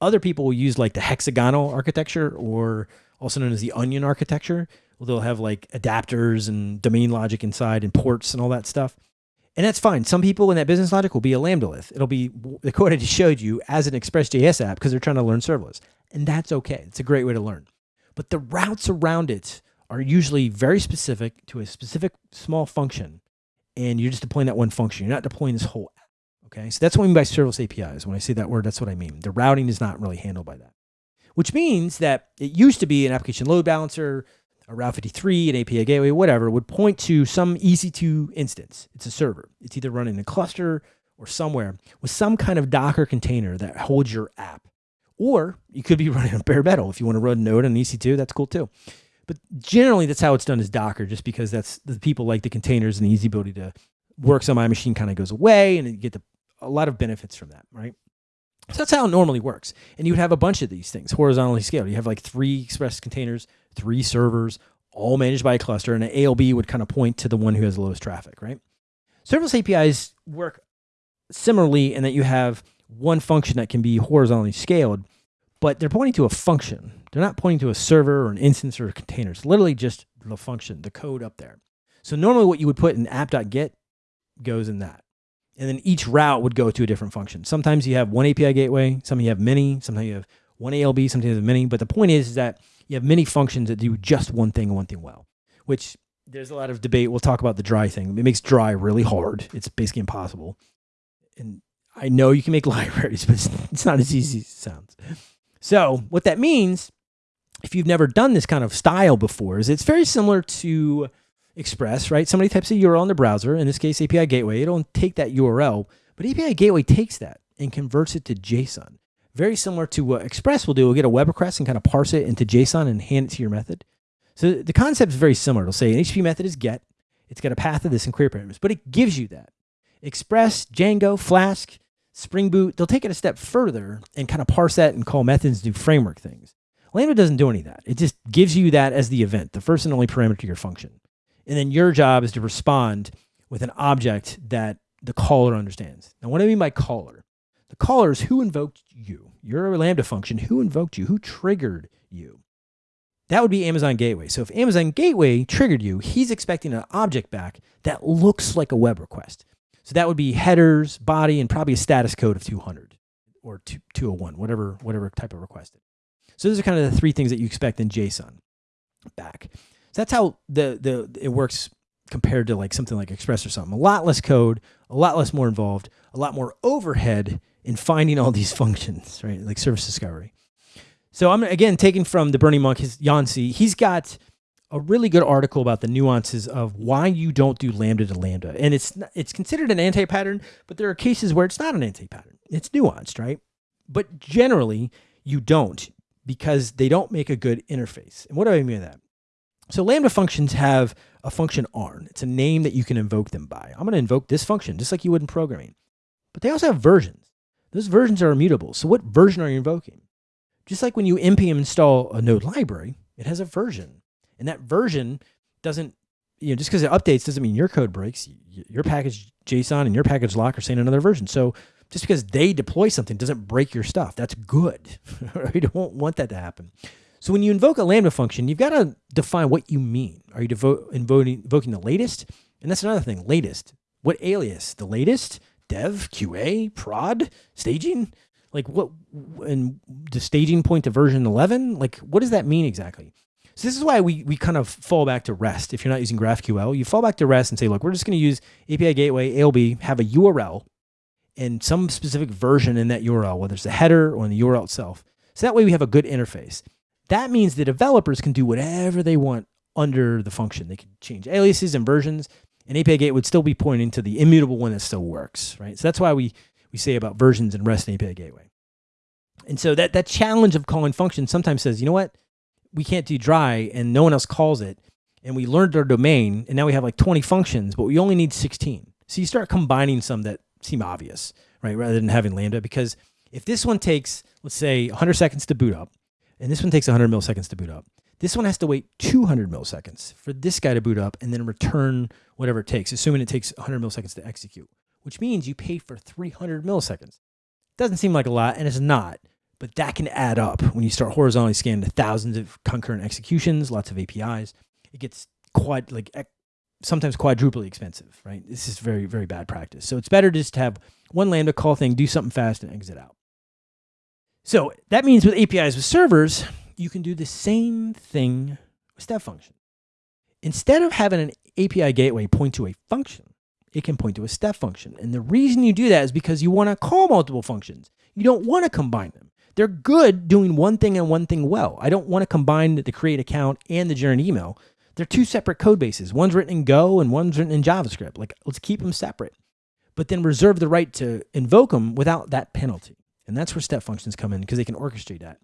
Other people will use like the hexagonal architecture or also known as the onion architecture. They'll have like adapters and domain logic inside and ports and all that stuff. And that's fine. Some people in that business logic will be a lambda It'll be the code I just showed you as an Express.js app because they're trying to learn serverless. And that's okay. It's a great way to learn. But the routes around it are usually very specific to a specific small function. And you're just deploying that one function. You're not deploying this whole app. Okay, so that's what I mean by serverless APIs. When I say that word, that's what I mean. The routing is not really handled by that, which means that it used to be an application load balancer, a Route 53, an API gateway, whatever, would point to some EC2 instance. It's a server. It's either running in a cluster or somewhere with some kind of Docker container that holds your app. Or you could be (laughs) running a bare metal. If you want to run Node on EC2, that's cool too. But generally, that's how it's done is Docker, just because that's the people like the containers and the easy ability to works on my machine kind of goes away and you get the a lot of benefits from that, right? So that's how it normally works. And you would have a bunch of these things horizontally scaled. You have like three Express containers, three servers, all managed by a cluster, and an ALB would kind of point to the one who has the lowest traffic, right? Serverless APIs work similarly in that you have one function that can be horizontally scaled, but they're pointing to a function. They're not pointing to a server or an instance or a container. It's literally just the function, the code up there. So normally what you would put in app.get goes in that and then each route would go to a different function. Sometimes you have one API gateway, some you have many, sometimes you have one ALB, sometimes you have many. But the point is, is that you have many functions that do just one thing and one thing well, which there's a lot of debate. We'll talk about the dry thing. It makes dry really hard. It's basically impossible. And I know you can make (laughs) libraries, but it's not as easy as it sounds. So what that means, if you've never done this kind of style before, is it's very similar to Express, right? Somebody types a URL in the browser, in this case API Gateway, it'll take that URL, but API Gateway takes that and converts it to JSON. Very similar to what Express will do. We'll get a web request and kind of parse it into JSON and hand it to your method. So the concept is very similar. It'll say an HTTP method is get. It's got a path of this and query parameters, but it gives you that. Express, Django, Flask, Spring Boot, they'll take it a step further and kind of parse that and call methods do framework things. Lambda doesn't do any of that. It just gives you that as the event, the first and only parameter to your function. And then your job is to respond with an object that the caller understands. Now, what do I mean by caller? The caller is who invoked you. You're a Lambda function. Who invoked you? Who triggered you? That would be Amazon Gateway. So if Amazon Gateway triggered you, he's expecting an object back that looks like a web request. So that would be headers, body, and probably a status code of 200 or 201, whatever, whatever type of request. So those are kind of the three things that you expect in JSON back. That's how the the it works compared to like something like Express or something. A lot less code, a lot less more involved, a lot more overhead in finding all these (laughs) functions, right? Like service discovery. So I'm again taking from the Burning Monk, his Yan Cui. He's got a really good article about the nuances of why you don't do lambda to lambda, and it's it's considered an anti-pattern, but there are cases where it's not an anti-pattern. It's nuanced, right? But generally, you don't because they don't make a good interface. And what do I mean by that? So Lambda functions have a function arn. It's a name that you can invoke them by. I'm going to invoke this function just like you would in programming. But they also have versions. Those versions are immutable. So what version are you invoking? Just like when you npm install a node library, it has a version. And that version doesn't, you know, just because it updates doesn't mean your code breaks. Your package JSON and your package lock are saying another version. So just because they deploy something doesn't break your stuff. That's good. (laughs) you don't want that to happen. So when you invoke a Lambda function, you've got to define what you mean. Are you invoking, invoking the latest? And that's another thing, latest. What alias? The latest? Dev, QA, prod, staging? Like what, and the staging point to version 11? Like what does that mean exactly? So this is why we, we kind of fall back to REST. If you're not using GraphQL, you fall back to REST and say, look, we're just going to use API Gateway, ALB, have a URL and some specific version in that URL, whether it's the header or in the URL itself. So that way we have a good interface. That means the developers can do whatever they want under the function. They can change aliases and versions, and API Gateway would still be pointing to the immutable one that still works, right? So that's why we, we say about versions and REST and API Gateway. And so that, that challenge of calling functions sometimes says, you know what? We can't do dry and no one else calls it. And we learned our domain and now we have like 20 functions, but we only need 16. So you start combining some that seem obvious, right? Rather than having Lambda, because if this one takes, let's say 100 seconds to boot up, and this one takes 100 milliseconds to boot up, this one has to wait 200 milliseconds for this guy to boot up and then return whatever it takes, assuming it takes 100 milliseconds to execute, which means you pay for 300 milliseconds. Doesn't seem like a lot, and it's not, but that can add up when you start horizontally scanning to thousands of concurrent executions, lots of APIs. It gets quite like sometimes quadruply expensive, right? This is very, very bad practice. So it's better just to have one Lambda call thing, do something fast, and exit out. So that means with APIs with servers, you can do the same thing with step function. Instead of having an API gateway point to a function, it can point to a step function. And the reason you do that is because you want to call multiple functions. You don't want to combine them. They're good doing one thing and one thing well. I don't want to combine the create account and the generate email. They're two separate code bases. One's written in Go and one's written in JavaScript. Like, let's keep them separate, but then reserve the right to invoke them without that penalty. And that's where step functions come in because they can orchestrate that.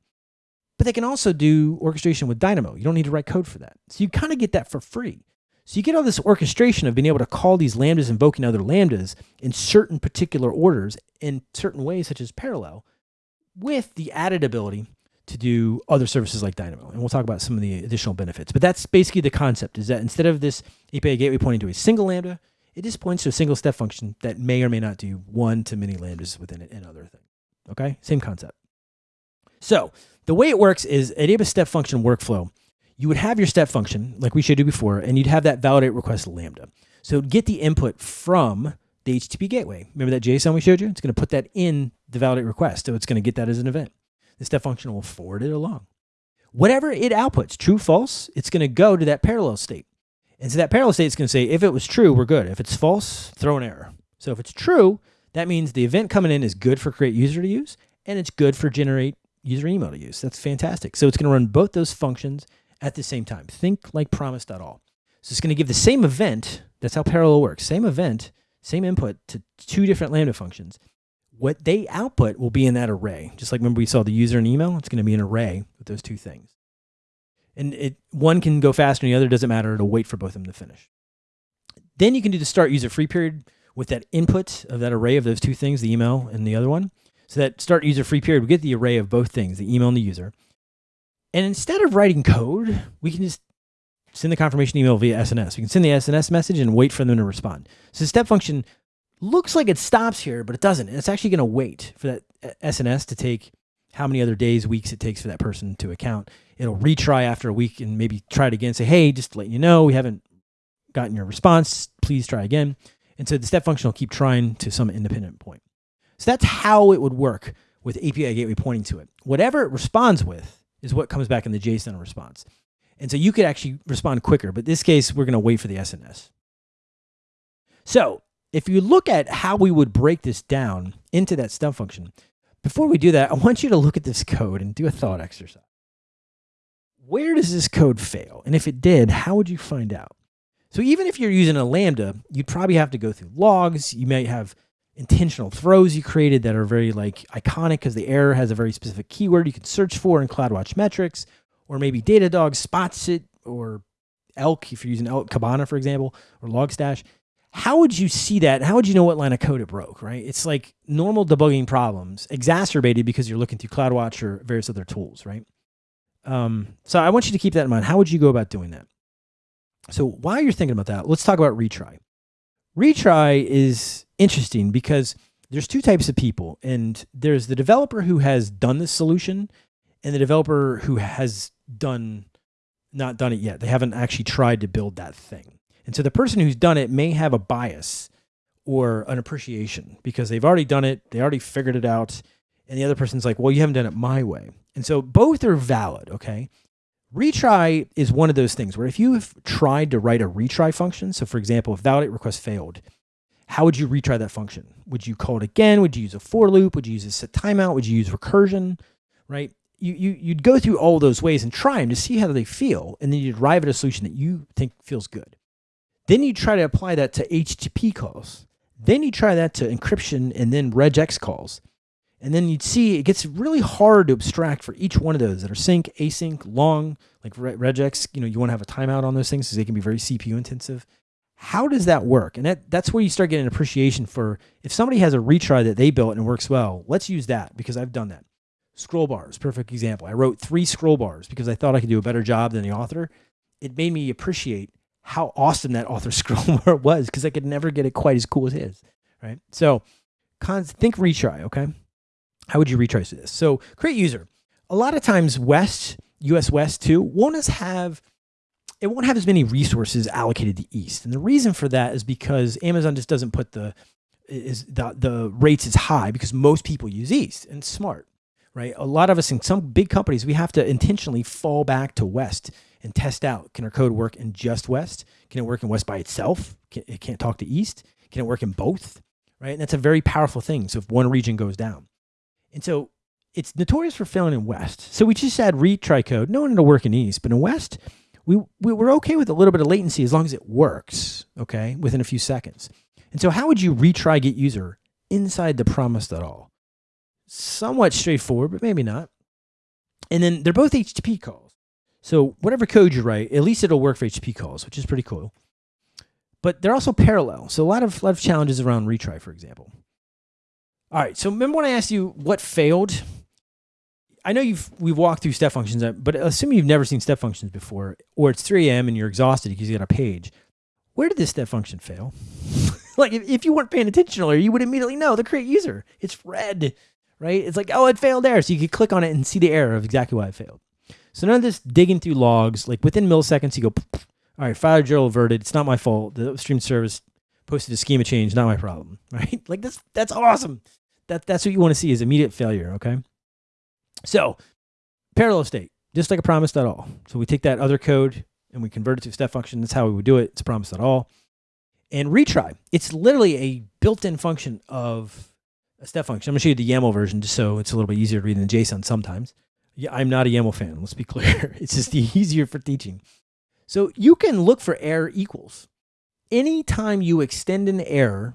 But they can also do orchestration with Dynamo. You don't need to write code for that. So you kind of get that for free. So you get all this orchestration of being able to call these lambdas, invoking other lambdas in certain particular orders in certain ways, such as parallel, with the added ability to do other services like Dynamo. And we'll talk about some of the additional benefits. But that's basically the concept is that instead of this API gateway pointing to a single Lambda, it just points to a single step function that may or may not do one to many Lambdas within it and other things. Okay, same concept. So the way it works is at AWS step function workflow, you would have your step function like we showed you before, and you'd have that validate request Lambda. So get the input from the HTTP gateway. Remember that JSON we showed you? It's going to put that in the validate request. So it's going to get that as an event the step function will forward it along. Whatever it outputs, true, false, it's going to go to that parallel state. And so that parallel state is going to say, if it was true, we're good. If it's false, throw an error. So if it's true, that means the event coming in is good for create user to use, and it's good for generate user email to use. That's fantastic. So it's going to run both those functions at the same time. Think like promise.all. So it's going to give the same event. That's how parallel works. Same event, same input to two different Lambda functions what they output will be in that array. Just like remember we saw the user and email, it's going to be an array with those two things. And it one can go faster and the other doesn't matter. It'll wait for both of them to finish. Then you can do the start user free period with that input of that array of those two things, the email and the other one. So that start user free period, we get the array of both things, the email and the user. And instead of writing code, we can just send the confirmation email via SNS. We can send the SNS message and wait for them to respond. So step function looks like it stops here, but it doesn't. It's actually going to wait for that uh, SNS to take how many other days, weeks it takes for that person to account. It'll retry after a week and maybe try it again. Say, hey, just to let you know, we haven't gotten your response. Please try again. And so the step function will keep trying to some independent point. So that's how it would work with API gateway pointing to it. Whatever it responds with is what comes back in the JSON response. And so you could actually respond quicker, but this case, we're going to wait for the SNS. So if you look at how we would break this down into that step function, before we do that, I want you to look at this code and do a thought exercise. Where does this code fail? And if it did, how would you find out? So even if you're using a Lambda, you'd probably have to go through logs. You might have intentional throws you created that are very like iconic because the error has a very specific keyword you can search for in CloudWatch metrics, or maybe Datadog spots it, or Elk, if you're using Elk Kibana, for example, or Logstash how would you see that? How would you know what line of code it broke, right? It's like normal debugging problems exacerbated because you're looking through CloudWatch or various other tools, right? Um, so I want you to keep that in mind. How would you go about doing that? So while you're thinking about that, let's talk about retry. Retry is interesting because there's two types of people, and there's the developer who has done this solution and the developer who has done not done it yet. They haven't actually tried to build that thing. And so the person who's done it may have a bias or an appreciation because they've already done it, they already figured it out, and the other person's like, well, you haven't done it my way. And so both are valid, okay? Retry is one of those things where if you have tried to write a retry function, so for example, if validate request failed, how would you retry that function? Would you call it again? Would you use a for loop? Would you use a set timeout? Would you use recursion? Right? You, you, you'd go through all those ways and try them to see how they feel, and then you'd arrive at a solution that you think feels good. Then you try to apply that to HTTP calls. Then you try that to encryption and then regex calls. And then you'd see it gets really hard to abstract for each one of those that are sync, async, long, like regex. You know, you want to have a timeout on those things because they can be very CPU intensive. How does that work? And that, that's where you start getting appreciation for if somebody has a retry that they built and it works well, let's use that because I've done that. Scroll bars, perfect example. I wrote three scroll bars because I thought I could do a better job than the author. It made me appreciate how awesome that author (laughs) scroll bar was because I could never get it quite as cool as his, right? So cons, think retry, okay? How would you retrace this? So create user. A lot of times West, US West too, won't as have it won't have as many resources allocated to East. And the reason for that is because Amazon just doesn't put the is the the rates as high because most people use East and smart, right? A lot of us in some big companies, we have to intentionally fall back to West and test out can our code work in just West? Can it work in West by itself? Can, it can't talk to East. Can it work in both? Right? And that's a very powerful thing. So if one region goes down, and so it's notorious for failing in West. So we just add retry code, knowing it'll work in East, but in West, we, we we're okay with a little bit of latency as long as it works, okay, within a few seconds. And so how would you retry get user inside the promise at all? Somewhat straightforward, but maybe not. And then they're both HTTP calls. So whatever code you write, at least it'll work for HTTP calls, which is pretty cool. But they're also parallel. So a lot of, lot of challenges around retry, for example. All right. So remember when I asked you what failed? I know you've we've walked through step functions, uh, but assuming you've never seen step functions before, or it's 3 a.m. and you're exhausted because you got a page. Where did this step function fail? (laughs) like if, if you weren't paying attention earlier, you would immediately know the create user. It's red, right? It's like, oh, it failed there. So you could click on it and see the error of exactly why it failed. So none of this digging through logs, like within milliseconds, you go, (sniffs) all right, file drill averted. It's not my fault. The stream service posted a schema change, not my problem, (laughs) right? Like that's that's awesome that, that's what you want to see is immediate failure, okay? So parallel state, just like a promise at all. So we take that other code and we convert it to a step function. That's how we would do it. It's a all, And retry, it's literally a built-in function of a step function. I'm gonna show you the YAML version just so it's a little bit easier to read than JSON sometimes. Yeah, I'm not a YAML fan, let's be (laughs) clear. it's just (laughs) easier for teaching. So you can look for error equals. Anytime you extend an error,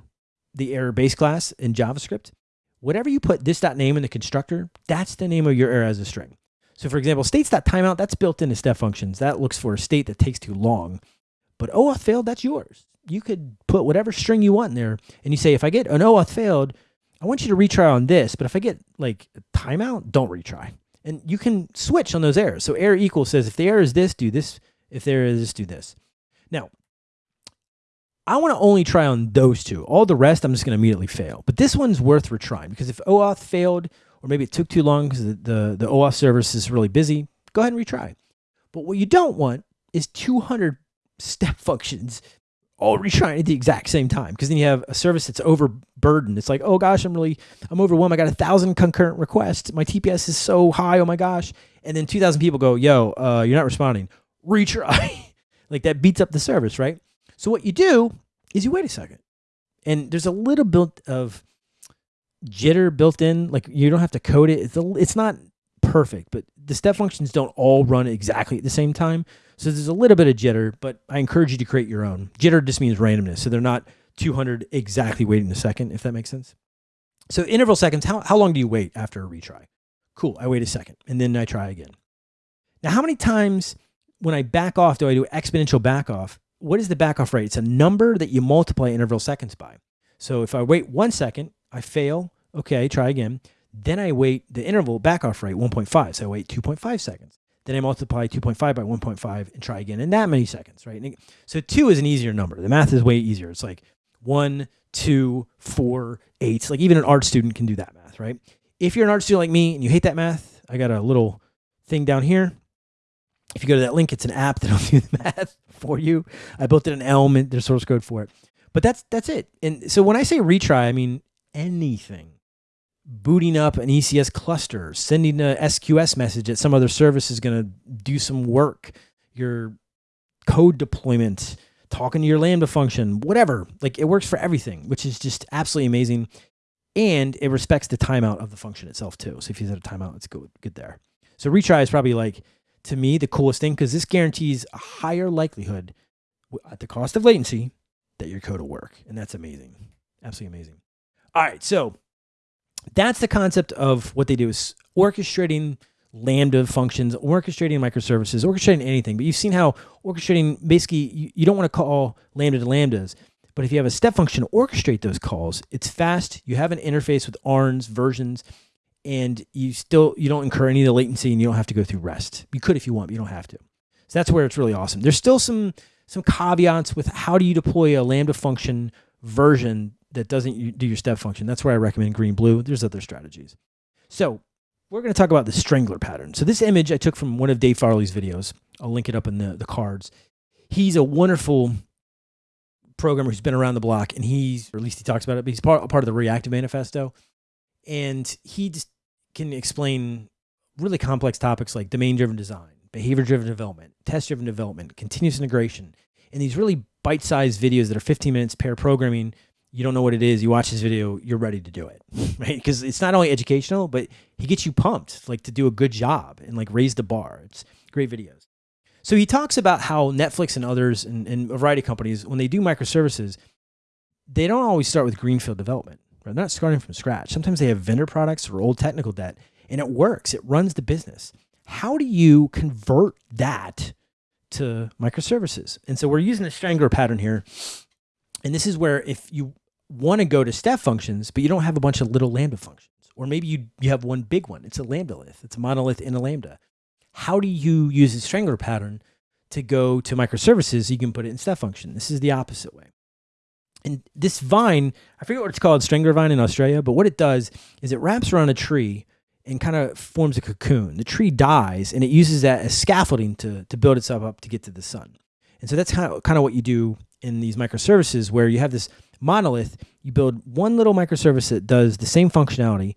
the error base class in JavaScript, whatever you put this dot name in the constructor, that's the name of your error as a string. So for example, states.timeout, that's built into step functions. That looks for a state that takes too long. But OAuth failed, that's yours. You could put whatever string you want in there. And you say, if I get an OAuth failed, I want you to retry on this. But if I get like timeout, don't retry. And you can switch on those errors. So error equals says, if the error is this, do this. If there is this, do this. Now, I want to only try on those two. All the rest, I'm just going to immediately fail. But this one's worth retrying because if OAuth failed, or maybe it took too long because the, the, the OAuth service is really busy, go ahead and retry. But what you don't want is 200 step (laughs) functions all retrying at the exact same time because then you have a service that's overburdened. It's like, oh gosh, I'm really, I'm overwhelmed. I got a thousand concurrent requests. My TPS is so high. Oh my gosh. And then 2,000 people go, yo, uh, you're not responding. Retry. (laughs) like that beats up the service, right? So what you do is you wait a second. And there's a little bit of jitter built in. Like you don't have to code it. It's, a, it's not perfect, but the step functions don't all run exactly at the same time. So there's a little bit of jitter, but I encourage you to create your own. Jitter just means randomness. So they're not 200 exactly waiting a second, if that makes sense. So interval seconds, how, how long do you wait after a retry? Cool, I wait a second and then I try again. Now, how many times when I back off do I do exponential back off what is the backoff rate? It's a number that you multiply interval seconds by. So if I wait one second, I fail. Okay, try again. Then I wait the interval backoff rate 1.5. So I wait 2.5 seconds. Then I multiply 2.5 by 1.5 and try again in that many seconds, right? So two is an easier number. The math is way easier. It's like one, two, four, eight. Like even an art student can do that math, right? If you're an art student like me and you hate that math, I got a little thing down here if you go to that link, it's an app that'll (laughs) do the math for you. I built it in Elm and there's source code for it. But that's that's it. And so when I say retry, I mean anything booting up an ECS cluster, sending a SQS message that some other service is going to do some work, your code deployment, talking to your Lambda function, whatever. Like it works for everything, which is just absolutely amazing. And it respects the timeout of the function itself too. So if you set a timeout, it's good, good there. So retry is probably like, to me, the coolest thing because this guarantees a higher likelihood at the cost of latency that your code will work. And that's amazing. Absolutely amazing. All right. So that's the concept of what they do is orchestrating Lambda functions, orchestrating microservices, orchestrating anything. But you've seen how orchestrating basically you, you don't want to call Lambda to Lambdas. But if you have a step function to orchestrate those calls, it's fast. You have an interface with ARNs, versions, and you still you don't incur any of the latency and you don't have to go through REST. You could if you want, but you don't have to. So that's where it's really awesome. There's still some some caveats with how do you deploy a Lambda function version that doesn't do your step function. That's where I recommend green blue. There's other strategies. So we're going to talk about the strangler pattern. So this image I took from one of Dave Farley's videos. I'll link it up in the, the cards. He's a wonderful programmer who's been around the block and he's, or at least he talks about it, but he's part, part of the reactive manifesto. And he just can explain really complex topics like domain driven design, behavior driven development, test driven development, continuous integration, and these really bite sized videos that are 15 minutes pair programming you don't know what it is, you watch this video, you're ready to do it, (laughs) right? Because it's not only educational, but he gets you pumped, like to do a good job and like raise the bar. It's great videos. So he talks about how Netflix and others and, and a variety of companies, when they do microservices, they don't always start with greenfield development. Right? They're not starting from scratch. Sometimes they have vendor products or old technical debt, and it works. It runs the business. How do you convert that to microservices? And so we're using the strangler pattern here and this is where if you want to go to step functions, but you don't have a bunch of little Lambda functions, or maybe you, you have one big one, it's a Lambda-lith, it's a monolith in a Lambda. How do you use the strangler pattern to go to microservices? You can put it in step function. This is the opposite way. And this vine, I forget what it's called, strangler vine in Australia, but what it does is it wraps around a tree and kind of forms a cocoon. The tree dies and it uses that as scaffolding to, to build itself up to get to the sun. And so that's kind of, kind of what you do in these microservices where you have this monolith, you build one little microservice that does the same functionality.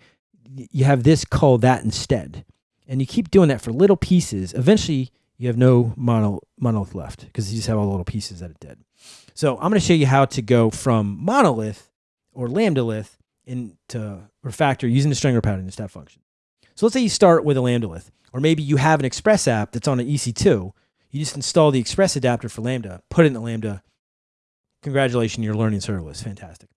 You have this call that instead. And you keep doing that for little pieces. Eventually, you have no mono, monolith left because you just have all the little pieces that it did. So I'm going to show you how to go from monolith or lambda-lith into refactor using the strangler pattern in step function. So let's say you start with a lambda-lith, or maybe you have an Express app that's on an EC2. You just install the Express adapter for Lambda, put it in the Lambda, congratulations, you're learning serverless. Fantastic.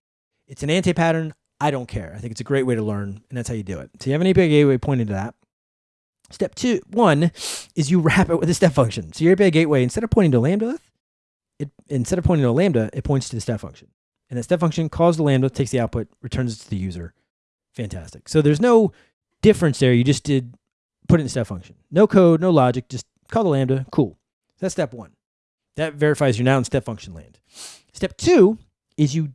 It's an anti-pattern. I don't care. I think it's a great way to learn, and that's how you do it. So you have an API gateway pointing to that. Step two, one is you wrap it with a step function. So your API gateway, instead of pointing to lambda, it instead of pointing to a lambda, it points to the step function. And that step function calls the lambda, takes the output, returns it to the user. Fantastic. So there's no difference there. You just did put it in the step function. No code, no logic, just call the lambda. Cool. That's step one. That verifies you're now in step function land. Step two is you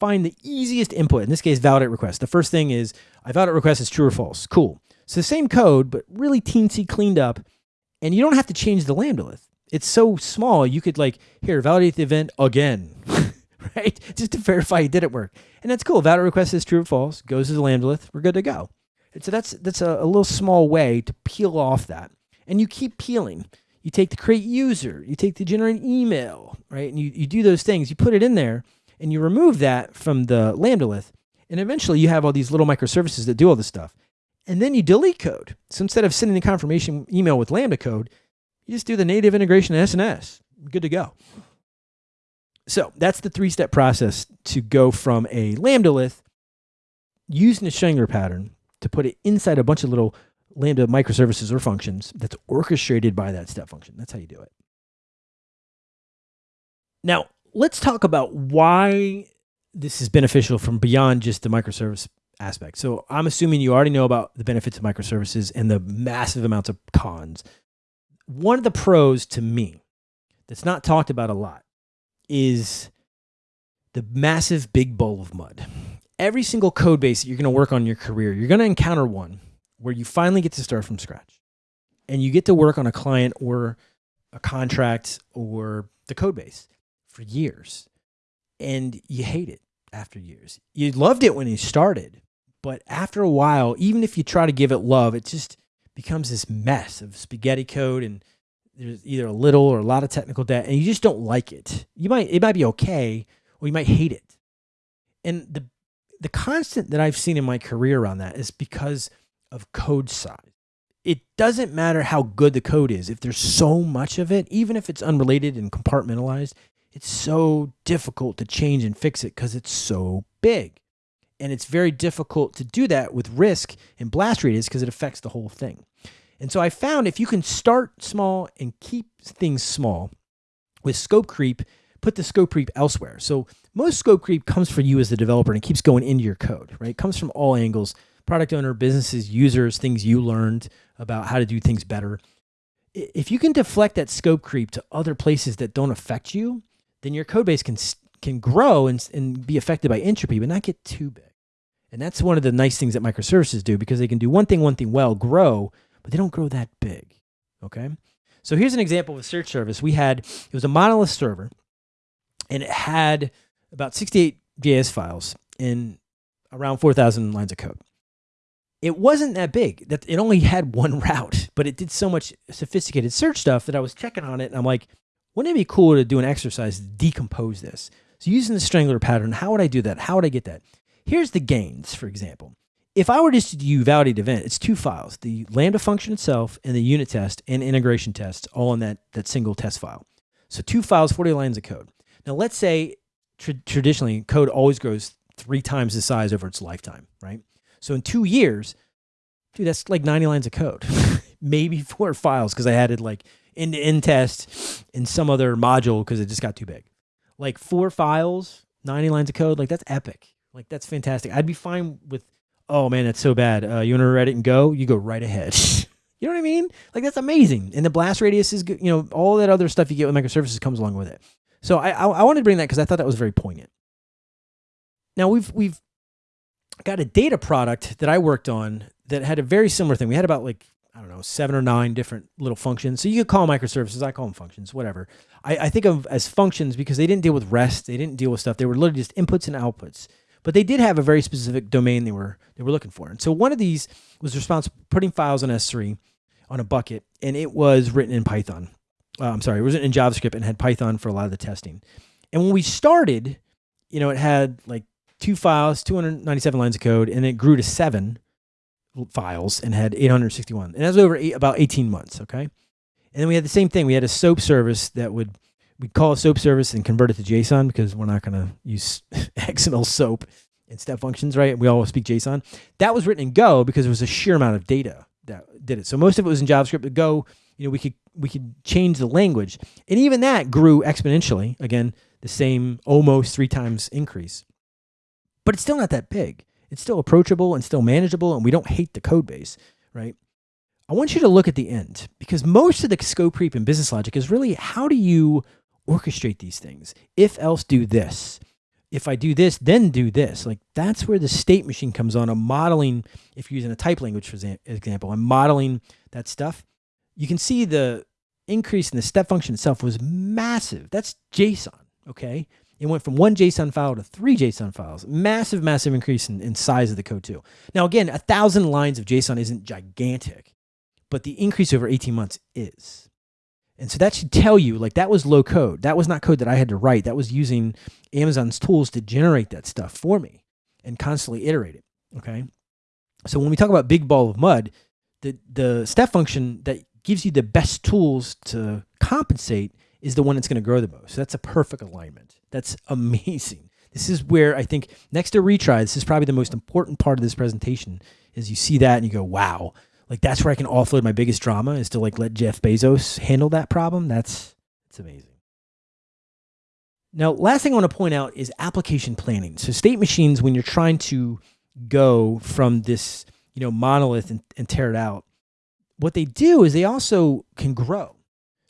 find the easiest input, in this case, validate request. The first thing is I validate request is true or false. Cool. So the same code, but really teensy cleaned up. And you don't have to change the lambda-lith. It's so small, you could like, here, validate the event again, (laughs) right? Just to verify you did it work. And that's cool. Validate request is true or false, goes to the lambda-lith, we're good to go. And so that's, that's a, a little small way to peel off that. And you keep peeling you take the create user, you take the generate email, right? And you, you do those things, you put it in there and you remove that from the lambda-lith. And eventually you have all these little microservices that do all this stuff. And then you delete code. So instead of sending the confirmation email with Lambda code, you just do the native integration of SNS. Good to go. So that's the three-step process to go from a lambda-lith using a strangler pattern to put it inside a bunch of little Lambda microservices or functions that's orchestrated by that step function. That's how you do it. Now, let's talk about why this is beneficial from beyond just the microservice aspect. So I'm assuming you already know about the benefits of microservices and the massive amounts of cons. One of the pros to me that's not talked about a lot is the massive big bowl of mud. Every single code base that you're going to work on in your career, you're going to encounter one where you finally get to start from scratch and you get to work on a client or a contract or the code base for years and you hate it after years. You loved it when you started, But after a while, even if you try to give it love, it just becomes this mess of spaghetti code and there's either a little or a lot of technical debt and you just don't like it. You might it might be okay or you might hate it. And the the constant that I've seen in my career around that is because of code size. It doesn't matter how good the code is. If there's so much of it, even if it's unrelated and compartmentalized, it's so difficult to change and fix it because it's so big. And it's very difficult to do that with risk and blast radius because it affects the whole thing. And so I found if you can start small and keep things small with scope creep, put the scope creep elsewhere. So most scope creep comes for you as the developer and it keeps going into your code, right? It comes from all angles product owner, businesses, users, things you learned about how to do things better. If you can deflect that scope creep to other places that don't affect you, then your code base can can grow and, and be affected by entropy, but not get too big. And that's one of the nice things that microservices do because they can do one thing, one thing well, grow, they don't grow that big. Okay. So here's an example of a search service. We had, it was a monolith server and it had about 68 JS files in around 4,000 lines of code. It wasn't that big. That it only had one (laughs) route, but it did so much sophisticated search stuff that I was checking on it and I'm like, wouldn't it be cool to do an exercise to decompose this? So using the strangler pattern, how would I do that? How would I get that? Here's the gains, for example. If I were just to do validate event, it's two files, the Lambda function itself and the unit test and integration test all in that, that single test file. So two files, 40 lines of code. Now let's say tra traditionally code always grows three times the size over its lifetime, right? So in two years, dude, that's like 90 lines of code, (laughs) maybe four files because I added like end-to-end test in some other module because it just got too big. Like four files, 90 lines of code, like that's epic. Like that's fantastic. I'd be fine with, oh man, that's so bad. Uh, you want to write it and go? You go right ahead. (laughs) you know what I mean? Like that's amazing. And the blast radius is good. You know, all that other stuff you get with microservices comes along with it. So I, I, I wanted to bring that because I thought that was very poignant. Now we've, we've got a data product that I worked on that had a very similar thing. We had about like I don't know, seven or nine different little functions. So you could call them microservices. I call them functions, whatever. I, I think of as functions because they didn't deal with REST. They didn't deal with stuff. They were literally just inputs and outputs. But they did have a very specific domain they were they were looking for. And so one of these was responsible for putting files on S3 on a bucket, and it was written in Python. Uh, I'm sorry, it was written in JavaScript and had Python for a lot of the testing. And when we started, you know, it had like two files, 297 lines of code, and it grew to seven files and had 861. And that was over eight, about 18 months, okay? And then we had the same thing. We had a SOAP service that would, we'd call a SOAP service and convert it to JSON because we're not going to use (laughs) XML SOAP and step functions, right? We all speak JSON. That was written in Go because there was a sheer amount of data that did it. So most of it was in JavaScript, but Go, you know, we could, we could change the language. And even that grew exponentially. Again, the same almost three times increase. But it's still not that big. It's still approachable and still manageable, and we don't hate the code base, right? I want you to look at the end because most of the scope creep in business logic is really how do you orchestrate these things? If else do this. If I do this, then do this. Like that's where the state machine comes on. I'm modeling, if you're using a type language, for example, I'm modeling that stuff. You can see the increase in the step function itself was massive. That's JSON, okay? It went from one JSON file to three JSON files. Massive, massive increase in, in size of the code too. Now, again, a thousand lines of JSON isn't gigantic, but the increase over 18 months is. And so that should tell you like that was low code. That was not code that I had to write. That was using Amazon's tools to generate that stuff for me and constantly iterate it. Okay. So when we talk about big ball of mud, the, the step function that gives you the best tools to compensate is the one that's going to grow the most. So that's a perfect alignment. That's (laughs) amazing. This is where I think next to retry, this is probably the most important part of this presentation is you see that and you go, wow, like that's where I can offload my biggest drama is to like let Jeff Bezos handle that problem. That's, it's amazing. Now, last thing I want to point out is application planning. So state machines, when you're trying to go from this, you know, monolith and, and tear it out, what they do is they also can grow.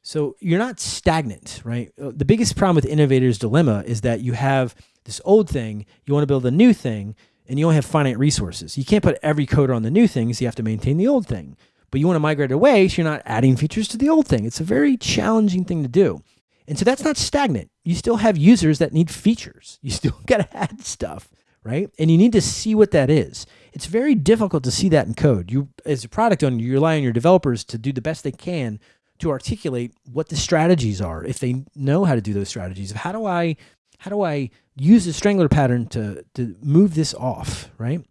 So you're not stagnant, right? Uh, the biggest problem with innovator's dilemma is that you have this old thing, you want to build a new thing, and you only have finite resources. You can't put every coder on the new things. you have to maintain the old thing. But you want to migrate away, so you're not adding features to the old thing. It's a very challenging thing to do. And so that's not stagnant. You still have users that need features. You (laughs) still got to add stuff, right? And you need to see what that is. It's very difficult to see that in code. You, as a product owner, you rely on your developers to do the best they can to articulate what the strategies are. If they know how to do those strategies, how do I, how do I use the strangler pattern to to move this off, right?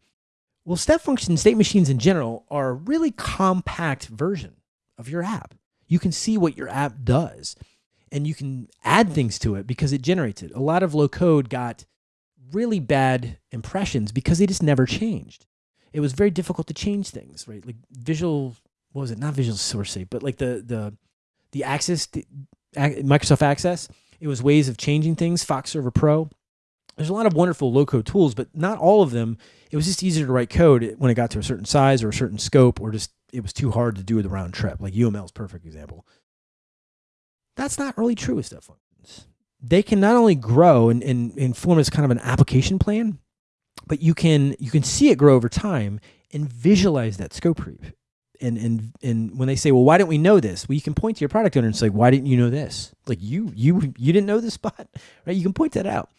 Well, step functions, state machines in general are a really compact version of your app. You can see what your app does and you can add things to it because it generates it. A lot of low code got really bad impressions because they just never changed. It was very difficult to change things, right? Like visual, what was it? Not Visual Source but like the the the Access, Microsoft Access. It was ways of changing things. Fox Server Pro there's a lot of wonderful low code tools, but not all of them. It was just easier to write code when it got to a certain size or a certain scope, or just it was too hard to do the round trip. Like UML is perfect example. That's not really true with step functions. They can not only grow and, and, and form as kind of an application plan, but you can you can see it grow over time and visualize that scope creep. And and and when they say, well, why don't we know this? Well, you can point to your product owner and say, why didn't you know this? Like you you you didn't know this (laughs) spot, right? You can point that out.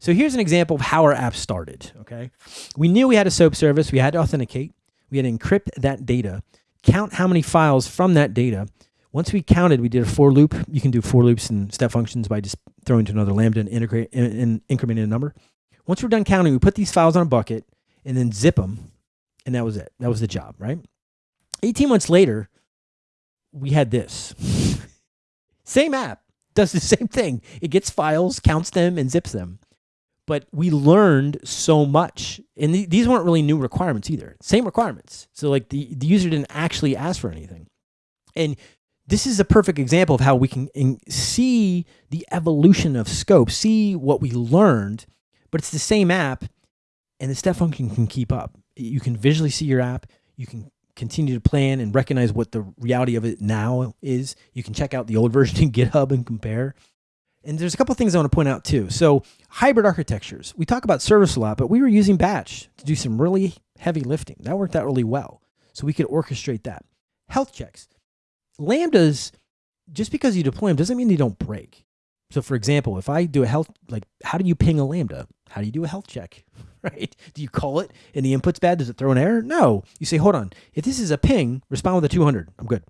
So here's an example of how our app started, okay? We knew we had a SOAP service. We had to authenticate. We had to encrypt that data, count how many files from that data. Once we counted, we did a for loop. You can do for loops and step functions by just throwing to another lambda and, integrate, and incrementing a number. Once we're done counting, we put these files on a bucket and then zip them. And that was it. That was the job, right? 18 months later, we had this. (laughs) same app does the (laughs) same thing. It gets files, counts them, and zips them. But we learned so much and th these weren't really new requirements either. Same requirements. So like the, the user didn't actually ask for anything. And this is a perfect example of how we can see the evolution of scope see what we learned but it's the same app and the step function can keep up. You can visually see your app. You can continue to plan and recognize what the reality of it now is you can check out the old (laughs) version in github and compare and there's a couple things I want to point out too. So hybrid architectures, we talk about service a lot, but we were using batch to do some really heavy lifting. That worked out really well. So we could orchestrate that. Health checks. Lambdas, just because you deploy them doesn't mean they don't break. So for example, if I do a health, like how do you ping a Lambda? How do you do a health check, right? Do you call it and the input's bad? Does it throw an error? No. You say, hold on. If this is a ping, respond with a 200. I'm good,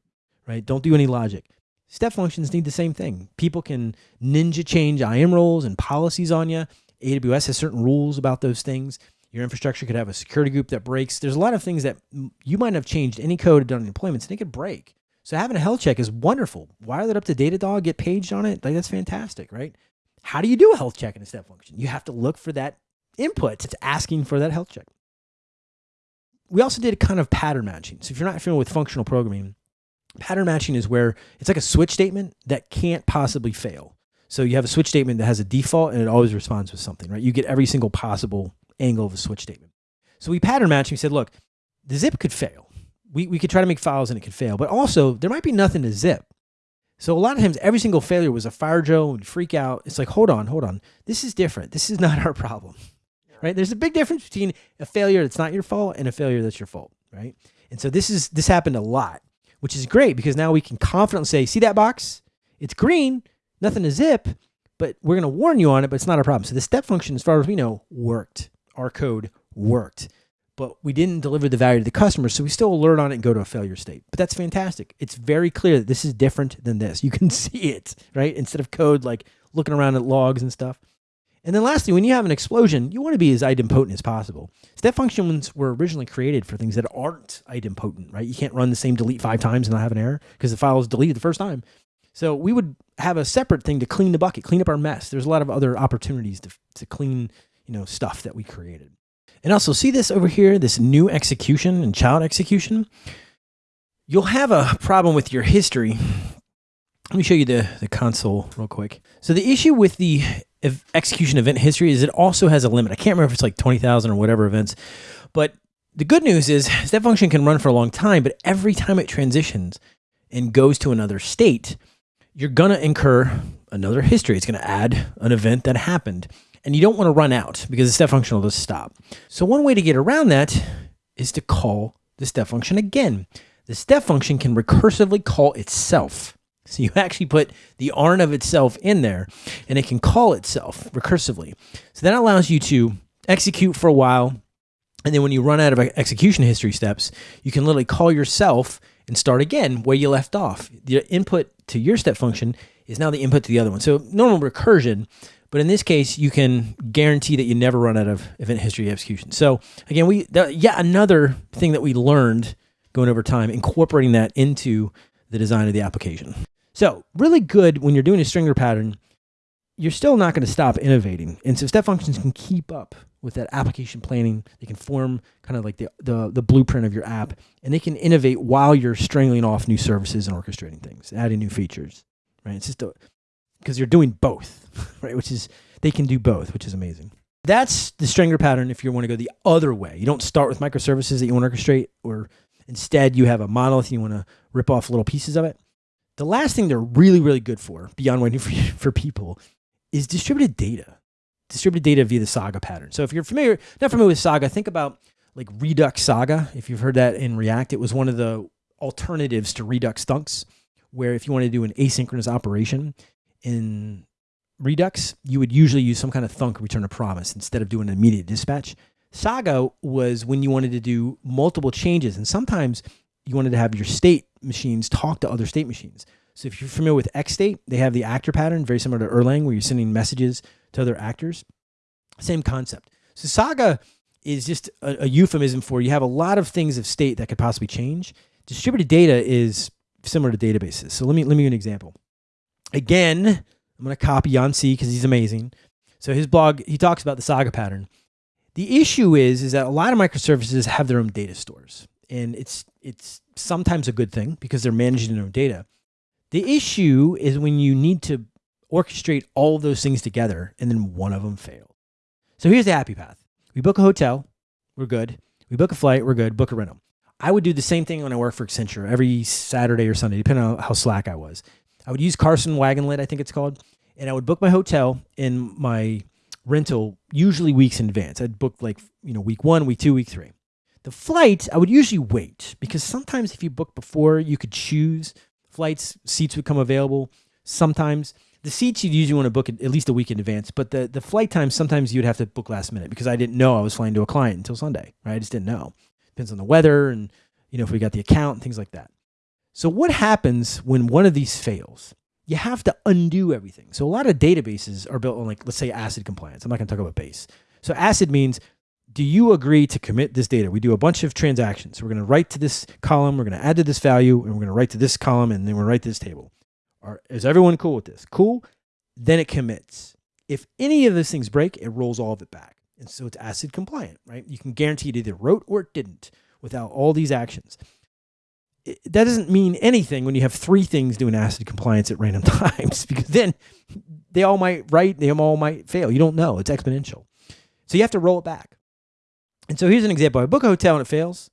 right? Don't do any logic. Step functions need the same thing. People can ninja change IAM roles and policies on you. AWS has certain rules about those things. Your infrastructure could have a security group that breaks. There's a lot of things that you might have changed any code done deployments and it could break. So having a health check is wonderful. Wire that up to Datadog, get paged on it. Like that's fantastic, right? How do you do a health check in a step function? You have to look for that input. It's asking for that health check. We also did a kind of pattern matching. So if you're not familiar with functional programming, Pattern matching is where it's like a switch statement that can't possibly fail. So you have a switch statement that has a default and it always responds with something, right? You get every single possible angle of a switch statement. So we pattern match and we said, look, the zip could fail. We, we could try to make files and it could fail, but also there might be nothing to zip. So a lot of times every single failure was a fire drill and freak out. It's like, hold on, hold on. This is different. This is (laughs) not our problem, right? There's a big difference between a failure that's not your fault and a failure that's your fault, right? And so this is, this happened a lot which is great because now we can confidently say, see that box? It's green, nothing to zip, but we're going to warn you on it, but it's not a problem. So the step function, as far as we know, worked. Our code worked, but we didn't deliver the value to the customer. So we still alert on it and go to a failure state. But that's fantastic. It's very clear that this is different than this. You can (laughs) see it, right? Instead of code like looking around at logs and stuff. And then lastly, when you have an explosion, you want to be as idempotent as possible. Step functions were originally created for things that aren't idempotent, right? You can't run the same delete five times and not have an error because the file is deleted the first time. So we would have a separate thing to clean the bucket, clean up our mess. There's a lot of other opportunities to, to clean, you know, stuff that we created. And also see this over here, this new execution and child execution. You'll have a problem with your history let me show you the, the console real quick. So the issue with the execution event history is it also has a limit. I can't remember if it's like 20,000 or whatever events, but the good news is step function can run for a long time, but every time it transitions and goes to another state, you're going to incur another history. It's going to add an event that happened and you don't want to run out because the step function will just stop. So one way to get around that is to call the step function again. The step function can recursively call itself. (laughs) So you actually put the ARN of itself in there and it can call itself recursively. So that allows you to execute for a while, And then when you run out of execution history steps, you can literally call yourself and start again where you left off. The input to your step function is now the input to the other one. So normal recursion, but in this case, you can guarantee that you never run out of event history execution. So again, we yet yeah another thing that we learned going over time, incorporating that into the design of the application. So really good when you're doing a strangler pattern, you're still not going to stop innovating. And so step functions can keep up with that application planning. They can form kind of like the, the, the blueprint of your app and they can innovate while you're strangling off new services and orchestrating things, adding new features, right? It's just because you're doing both, (laughs) right? Which is, they can do both, which is amazing. That's the strangler pattern if you want to go the other way. You don't start with microservices that you want to orchestrate or instead you have a monolith and you want to rip off little pieces of it. The last thing they're really, really good for, beyond waiting for, (laughs) for people, is distributed data. Distributed data via the Saga pattern. So if you're familiar, not familiar with Saga, think about like Redux Saga. If you've heard that in React, it was one of the alternatives to Redux Thunks, where if you want to do an asynchronous operation in Redux, you would usually use some kind of thunk return a promise instead of doing an immediate dispatch. Saga was when you wanted to do multiple changes, and sometimes you wanted to have your state machines talk to other state machines. So if you're familiar with XState, they have the actor pattern, very similar to Erlang, where you're sending messages to other actors. Same concept. So Saga is just a, a, euphemism for you have a lot of things of state that could possibly change. Distributed data is similar to databases. So let me let me give an example. Again, I'm going to copy Yan Cui because he's amazing. So his blog, he talks about the Saga pattern. The issue is, is that a lot of microservices have their own data stores, and it's it's sometimes a good thing because they're managing their own data. The issue is when you need to orchestrate all those things together and then one of them fails. So here's the happy path. We book a hotel, we're good. We book a flight, we're good. Book a rental. I would do the same thing when I work for Accenture every Saturday or Sunday, depending on how slack I was. I would use Carlson Wagonlit, I think it's called, and I would book my hotel and my rental usually weeks in advance. I'd book like, you know, week one, week two, week three. The flight, I would usually wait because sometimes if you book before, you could choose flights, seats would come available. Sometimes the seats you'd usually want to book at least a week in advance, but the, the flight time, sometimes you'd have to book last minute because I didn't know I was flying to a client until Sunday, right? I just didn't know. Depends on the weather and, you know, if we got the account and things like that. So what happens when one of these fails? You have to undo everything. So a lot of databases are built on like, let's say ACID compliance. I'm not going to talk about base. So ACID means do you agree to commit this data? We do a bunch of transactions. We're going to write to this column, we're going to add to this value, and we're going to write to this column, and then we're going to write to this table. Are, is everyone cool with this? Cool. Then it commits. If any of those things break, it rolls all of it back. And so it's ACID compliant, right? You can guarantee it either wrote or it didn't without all these actions. It, that doesn't mean anything when you have three things doing ACID compliance at random (laughs) times, because then they all might write, they all might fail. You don't know. It's exponential. So you have to roll it back. And so here's an example. I book a hotel and it fails.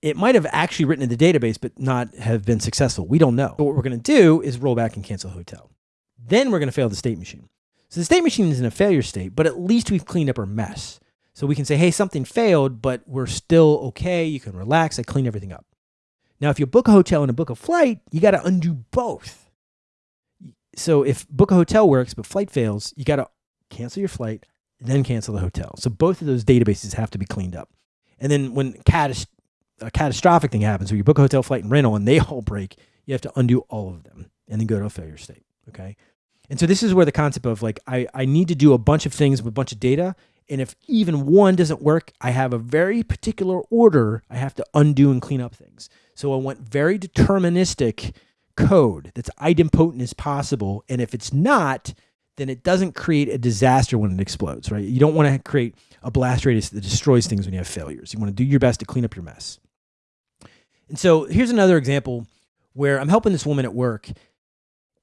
It might have actually written in the database, but not have been successful. We don't know. But what we're going to do is roll back and cancel hotel. Then we're going to fail the state machine. So the state machine is in a failure state, but at least we've cleaned up our mess. So we can say, hey, something failed, but we're still okay. You can relax. I clean everything up. Now, if you book a hotel and a book a flight, you got to undo both. So if book a hotel works, but flight fails, you got to cancel your flight, then cancel the hotel. So both of those databases have to be cleaned up. And then when catas- a catastrophic thing happens, where you book a hotel, flight, and rental, and they all break, you have to undo all of them and then go to a failure state. Okay. And so this is where the concept of like, I, I need to do a bunch of things with a bunch of data. And if even one doesn't work, I have a very particular order I have to undo and clean up things. So I want very deterministic code that's idempotent as possible. And if it's not, then it doesn't create a disaster when it explodes, right? You don't want to create a blast radius that destroys things when you have failures. You want to do your best to clean up your mess. And so here's another example where I'm helping this woman at work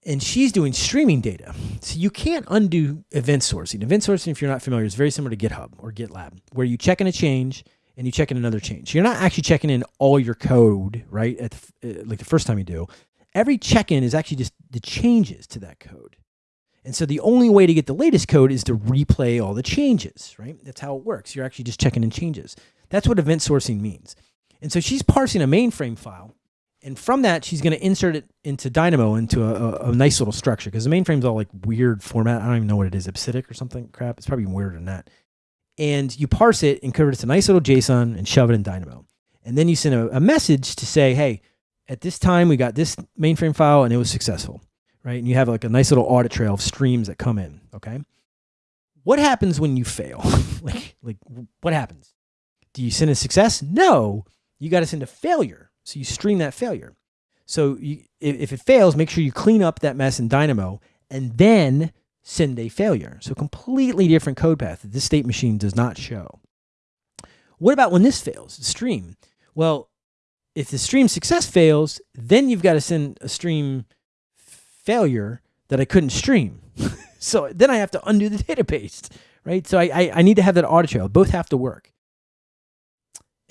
and she's doing streaming data. So you can't undo event sourcing. Event sourcing, if you're not familiar, is very similar to GitHub or GitLab, where you check in a change and you check in another change. You're not actually checking in all your code, right? At the, uh, like the first time you do. Every check-in is actually just the changes to that code. And so the only way to get the latest code is to replay all the changes, right? That's how it works. You're actually just checking in changes. That's what event sourcing means. And so she's parsing a mainframe file. And from that, she's going to insert it into Dynamo into a, a, a nice little structure because the mainframe's all like weird format. I don't even know what it is, EBCDIC or something crap. It's probably weirder than that. and you parse it and convert it to a nice little JSON and shove it in Dynamo. And then you send a, a message to say, hey, at this time we got this mainframe file and it was successful, right? And you have like a nice little audit trail of streams that come in, okay? What happens when you fail? (laughs) like, like what happens? Do you send a success? No, you got to send a failure. So you stream that failure. So you, if, if it fails, make sure you clean up that mess in Dynamo and then send a failure. So completely different code path that this state machine does not show. What about when this fails, the stream? Well, if the stream success fails, then you've got to send a stream failure that I couldn't stream. (laughs) so then I have to undo the (laughs) database, right? So I, I, I need to have that audit trail. Both have to work.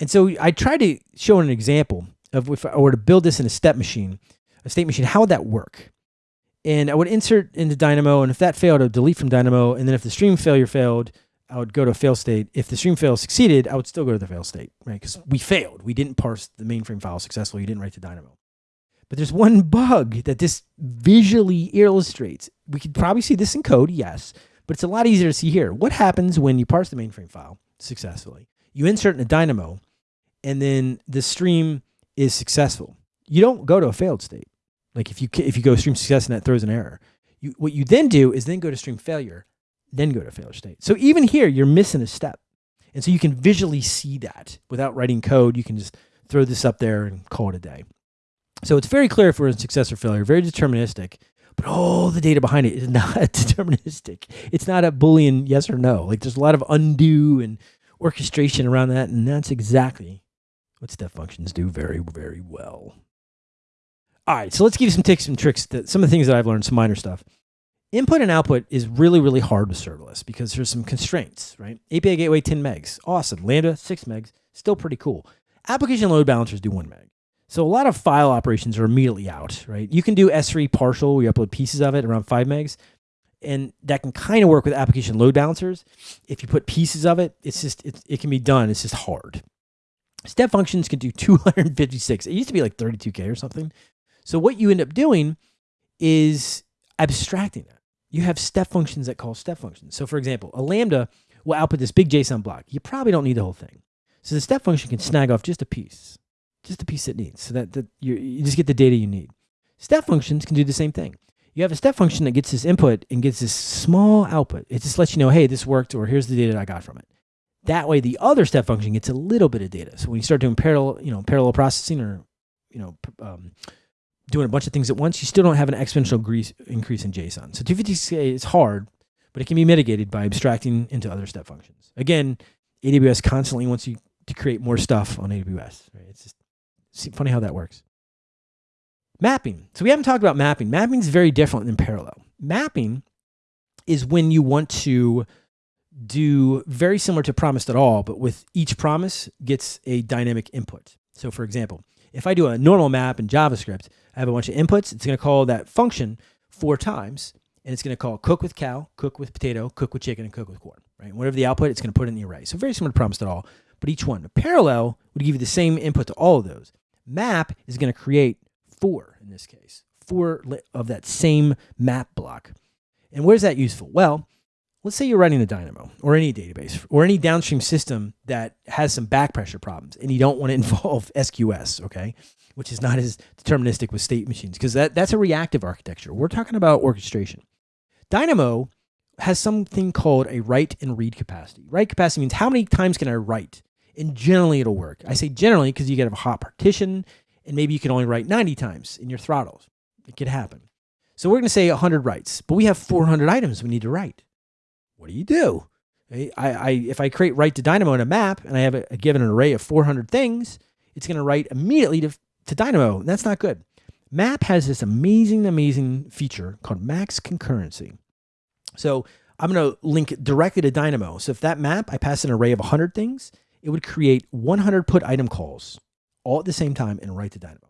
And so I tried to show an example of if I were to build this in a step machine, a state machine, how would that work? And I would insert into Dynamo, and if that failed, I would delete from Dynamo. And then if the stream failure failed, I would go to a fail state. If the stream fail succeeded, I would still go to the fail state, right? Because we failed. We didn't parse the mainframe file successfully. You didn't write to Dynamo. But there's one bug that this visually illustrates. We could probably see this in code, yes, but it's a lot easier to see here. What happens when you parse the mainframe file successfully? You insert in a Dynamo, and then the stream is successful. You don't go to a failed state. Like if you if you go stream success and that throws an error, you what you then do is then go to stream failure, then go to failure state. So even here you're missing a step, and so you can visually see that without writing code. You can just throw this up there and call it a day. So it's very clear if we're in success or failure, very deterministic. But all the data behind it is (laughs) not deterministic. It's not a Boolean yes or no. Like there's a lot of undo and orchestration around that, and that's exactly what step functions do very, very well. All right, so let's give you some tips and tricks, that, some of the things that I've learned, some minor stuff. Input and output is really, really hard with serverless because there's some constraints, right? API gateway 10 megs, awesome. Lambda 6 megs, still pretty cool. Application load balancers do 1 meg. So a lot of file operations are immediately out, right? You can do S3 partial, where you upload pieces of it around 5 megs, and that can kind of work with application load balancers. If you put pieces of it, it's just, it, it can be done. It's just hard. Step functions can do (laughs) 256. It used to be like 32K or something. So what you end up doing is abstracting that. You have step functions that call step functions. So for example, a Lambda will output this big JSON block. You probably don't need the whole thing. So the step function can snag off just a piece, just a piece it needs so that, that you, you just get the data you need. Step functions can do the same thing. You have a step function that gets this input and gets this small output. It just lets you know, hey, this worked, or here's the data I got from it. That way, the other step function gets a little bit of data. So when you start doing parallel, you know, parallel processing or, you know, um, doing a bunch of things at once, you still don't have an exponential increase in JSON. So 256K is hard, but it can be mitigated by abstracting into other step functions. Again, AWS constantly wants you to create more stuff on AWS. Right? It's just funny how that works. Mapping. So we haven't talked about mapping. Mapping is very different than parallel. Mapping is when you want to do very similar to Promise.all, but with each promise gets a dynamic input. So for example, if I do a normal map in JavaScript, I have a bunch of inputs. It's going to call that function four times, and it's going to call cook with cow, cook with potato, cook with chicken, and cook with corn. Right? whatever the output, it's going to put in the array. So very similar to Promise.all, but each one. A parallel would give you the same input to all of those. Map is going to create four in this case, four of that same map block. And where's that useful? Well, let's say you're running a Dynamo or any database or any downstream system that has some back pressure problems and you don't want to (laughs) involve SQS, okay? Which is not as deterministic with state machines because that, that's a reactive architecture. We're talking about orchestration. Dynamo has something called a write and read capacity. Write capacity means how many times can I write? And generally it'll work. I say generally because you get a hot partition and maybe you can only write 90 times in your throttles. It could happen. So we're going to say 100 writes, but we have 400 items we need to write what do you do? I, I, if I create write to Dynamo in a map and I have a, a given an array of 400 things, it's going to write immediately to, to Dynamo. And That's not good. Map has this amazing, amazing feature called max concurrency. So I'm going to link directly to Dynamo. So if that map, I pass an array of 100 things, it would create 100 put item calls all at the same time and write to Dynamo.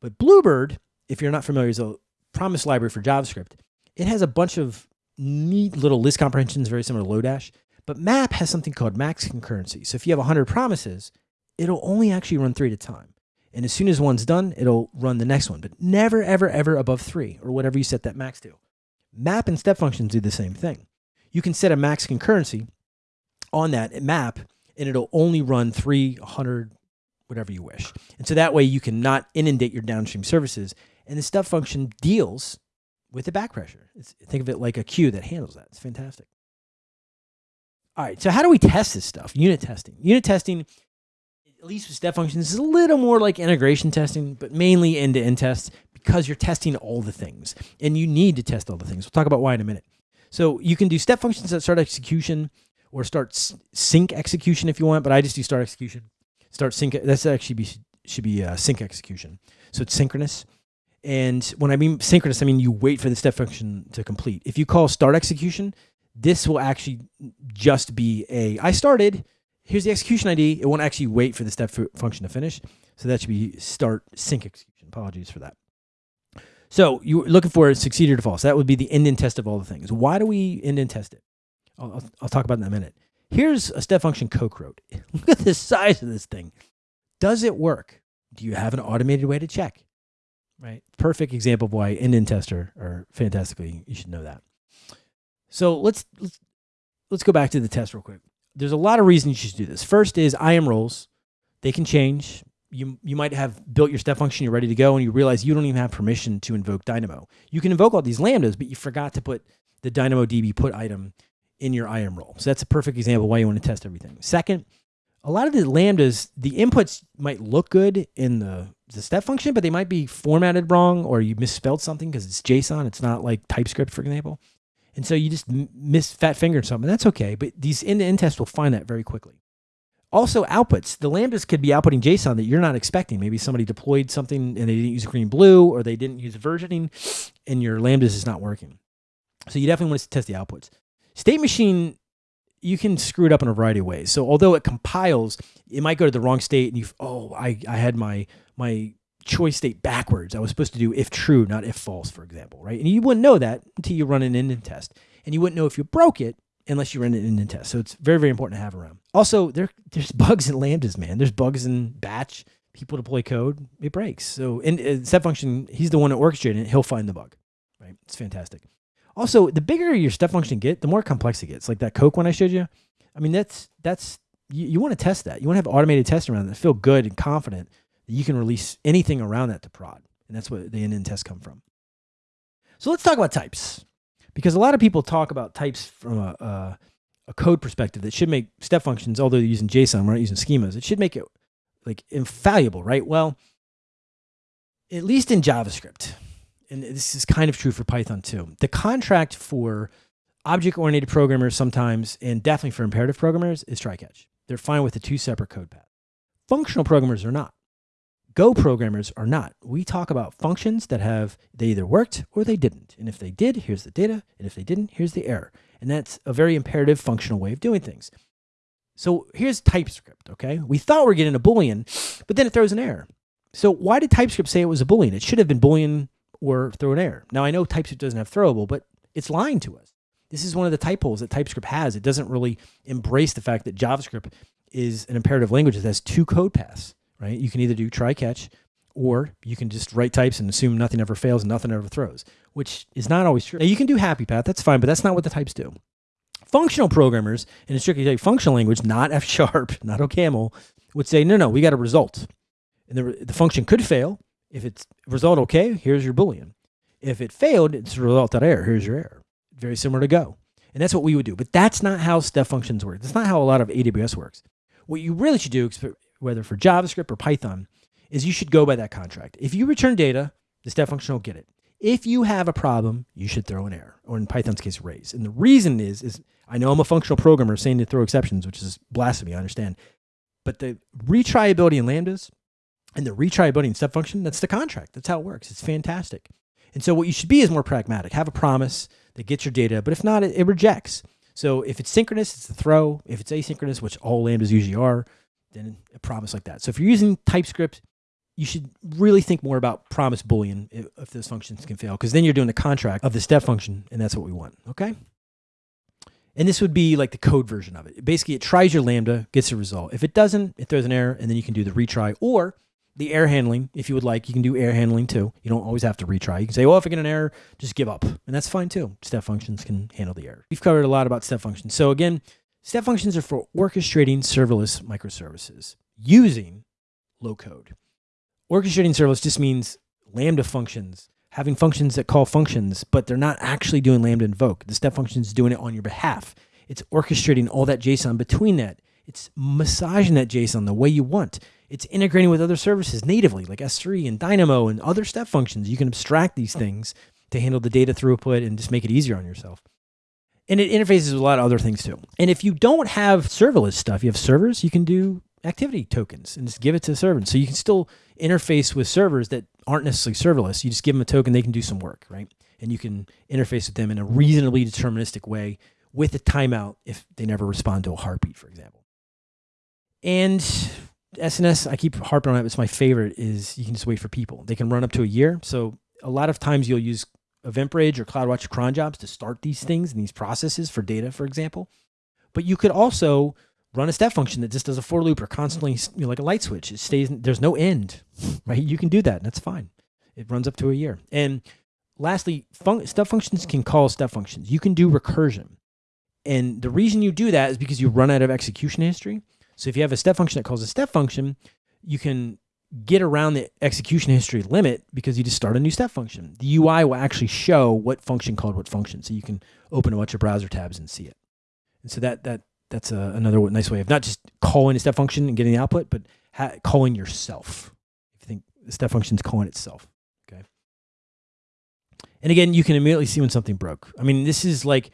But Bluebird, if you're not familiar, is a promise library for JavaScript. It has a bunch of neat little list comprehensions, very similar to Lodash. But map has something called max concurrency. So if you have 100 promises, it'll only actually run three at a time. And as soon as one's done, it'll run the next one, but never, ever, ever above three or whatever you set that max to. Map and step functions do the same thing. You can set a max concurrency on that map, and it'll only run 300, whatever you wish. And so that way you can not inundate your downstream services. And the step function deals with the back pressure. It's, think of it like a queue that handles that. It's fantastic. All right, so how do we test this stuff? Unit testing. Unit testing, at least with step functions, is a little more like integration testing, but mainly end-to-end tests because you're testing all the things. And you need to test all the things. We'll talk about why in a minute. So you can do step functions that start execution or start sync execution if you want, but I just do start execution. Start sync, that's actually be, should be uh, sync execution. So it's synchronous. And when I mean synchronous, I mean you wait for the step function to complete. If you call start execution, this will actually just be a, I started, here's the execution ID. It won't actually wait for the step function to finish. So that should be start sync execution. Apologies for that. So you're looking for succeed or. So that would be the end and test of all the things. Why do we end and test it? I'll, I'll, I'll, talk about it in a minute. Here's a step function Coke wrote. (laughs) Look at the size of this thing. Does it work? Do you have an automated way to check? Right. Perfect example of why end-in tester are fantastically. You should know that. So let's let's let's go back to the test real quick. There's a lot of reasons you should do this. First is IAM roles. They can change. You, you might have built your step function, you're ready to go, and you realize you don't even have permission to invoke Dynamo. You can invoke all these lambdas, but you forgot to put the DynamoDB put item in your IAM role. So that's a perfect example why you want to test everything. Second, a lot of the lambdas, the inputs might look good in the, the step function, but they might be formatted wrong or you misspelled something because it's JSON. It's not like TypeScript, for example. And so you just miss fat fingered something. That's okay. But these end-to-end tests will find that very quickly. Also, outputs. The lambdas could be outputting JSON that you're not expecting. Maybe somebody deployed something and they didn't use green blue or they didn't use versioning and your lambdas is not working. So you definitely want to test the outputs. State machine, you can screw it up in a variety of ways. So although it compiles, it might go to the wrong state and you've oh, I, I had my, my choice state backwards. I was supposed to do if true, not if false, for example, right? And you wouldn't know that until you run an indent test. And you wouldn't know if you broke it unless you run an indent test. So it's very, very important to have around. Also, there there's (laughs) bugs in lambdas, man. There's bugs in batch. People deploy code, it breaks. So in uh, step function, he's the one that orchestrated it. He'll find the bug, right? It's fantastic. Also, the bigger your step function get, the more complex it gets. Like that Coke one I showed you. I mean, that's that's you, you want to test that. You want to have automated tests around that feel good and confident that you can release anything around that to prod. And that's what the end-end tests come from. So let's talk about types. Because a lot of people talk about types from a, a, a code perspective that should make step functions, although they're using JSON, we're not using schemas, it should make it like infallible, right? Well, at least in JavaScript, and this is kind of true for Python too, the contract for object-oriented programmers sometimes, and definitely for imperative programmers, is try-catch. They're fine with the two separate code paths. Functional programmers are not. Go programmers are not. We talk about functions that have, they either worked or they didn't. And if they did, here's the data. And if they didn't, here's the error. And that's a very imperative functional way of doing things. So here's TypeScript, okay? We thought we are getting a Boolean, but then it throws an error. So why did TypeScript say it was a Boolean? It should have been Boolean or throw an error. Now I know TypeScript doesn't have throwable, but it's lying to us. This is one of the type holes that TypeScript has. It doesn't really embrace the fact that JavaScript is an imperative language that has two code paths right? You can either do try catch or you can just write types and assume nothing ever fails and nothing ever throws, which is not always true. Now you can do happy path, that's fine, but that's not what the types do. Functional programmers in a strictly functional language, not (laughs) F sharp, not OCaml, would say, no, no, we got a result. And the, the function could fail. If it's result okay, here's your Boolean. If it failed, it's a result that error. Here's your error. Very similar to Go. And that's what we would do. But that's not how step functions work. That's not how a lot of AWS works. What you really should do, whether for JavaScript or Python, is you should go by that contract. If you return data, the step function will get it. If you have a problem, you should throw an error, or in Python's case, raise. And the reason is, is I know I'm a functional programmer saying to throw exceptions, which is blasphemy, I understand. But the retryability in lambdas and the retryability in step function, that's the contract. That's how it works. It's fantastic. And so what you should be is more pragmatic. Have a promise that gets your data, but if not, it, it rejects. So if it's synchronous, it's a throw. If it's asynchronous, which all lambdas usually are, then a promise like that. So if you're using TypeScript, you should really think more about promise boolean if, if those functions can fail, because then you're doing the contract of the step function, and that's what we want. Okay. And this would be like the code version of it. Basically, it tries your Lambda, gets a result. If it doesn't, it throws an error, and then you can do the retry or the error handling. If you would like, you can do air handling too. You don't always have to retry. You can say, well, if I get an error, just give up. And that's fine too. Step functions can handle the error. We've covered a lot about step functions. So again, Step functions are for orchestrating serverless microservices using low code. Orchestrating serverless just means Lambda functions, having functions that call functions, but they're not actually doing Lambda invoke. The step function is doing it on your behalf. It's orchestrating all that JSON between that. It's massaging that JSON the way you want. It's integrating with other services natively, like S3 and Dynamo and other step functions. You can abstract these things to handle the data throughput and just make it easier on yourself. And it interfaces with a lot of other things too. And if you don't have serverless stuff, you have servers, you can do activity tokens and just give it to the server. So you can still interface with servers that aren't necessarily serverless. You just give them a token, they can do some work, right? And you can interface with them in a reasonably deterministic way with a timeout if they never respond to a heartbeat, for example. And SNS, I keep harping on it. It's my favorite. Is you can just wait for people. They can run up to a year. So a lot of times you'll use EventBridge or CloudWatch cron jobs to start these things and these processes for data, for example. But you could also run a step function that just does a for loop or constantly, you know, like a light switch. It stays, there's no end, (laughs) right? You can do that and that's fine. It runs up to a year. And lastly, fun step functions can call step functions. You can do recursion. And the reason you do that is because you run out of execution history. So if you have a step function that calls a step function, you can get around the execution history limit because you just start a new step function. The UI will actually show what function called what function. So you can open a bunch of browser tabs and see it. And so that, that that's a, another nice way of not just calling a step function and getting the output, but calling yourself. If you think the step function is calling itself. Okay. And again, you can immediately see when something broke. I mean, this is like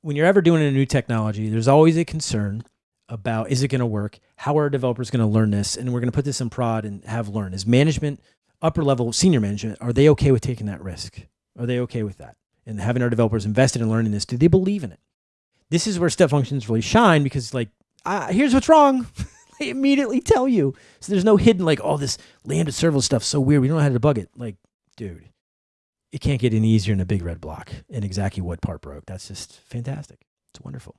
when you're ever doing a new technology, there's always a concern about is it going to work? How are developers going to learn this? And we're going to put this in prod and have learn. Is management, upper level, senior management, are they okay with taking that risk? Are they okay with that? And having our developers invested in learning this, do they believe in it? This is where step functions really shine because like, here's what's wrong. (laughs) they immediately tell you. So there's no hidden like, oh, this lambda serverless stuff so weird. We don't know how to debug it. Like, dude, it can't get any easier in a big red block and exactly what part broke. That's just fantastic. It's wonderful.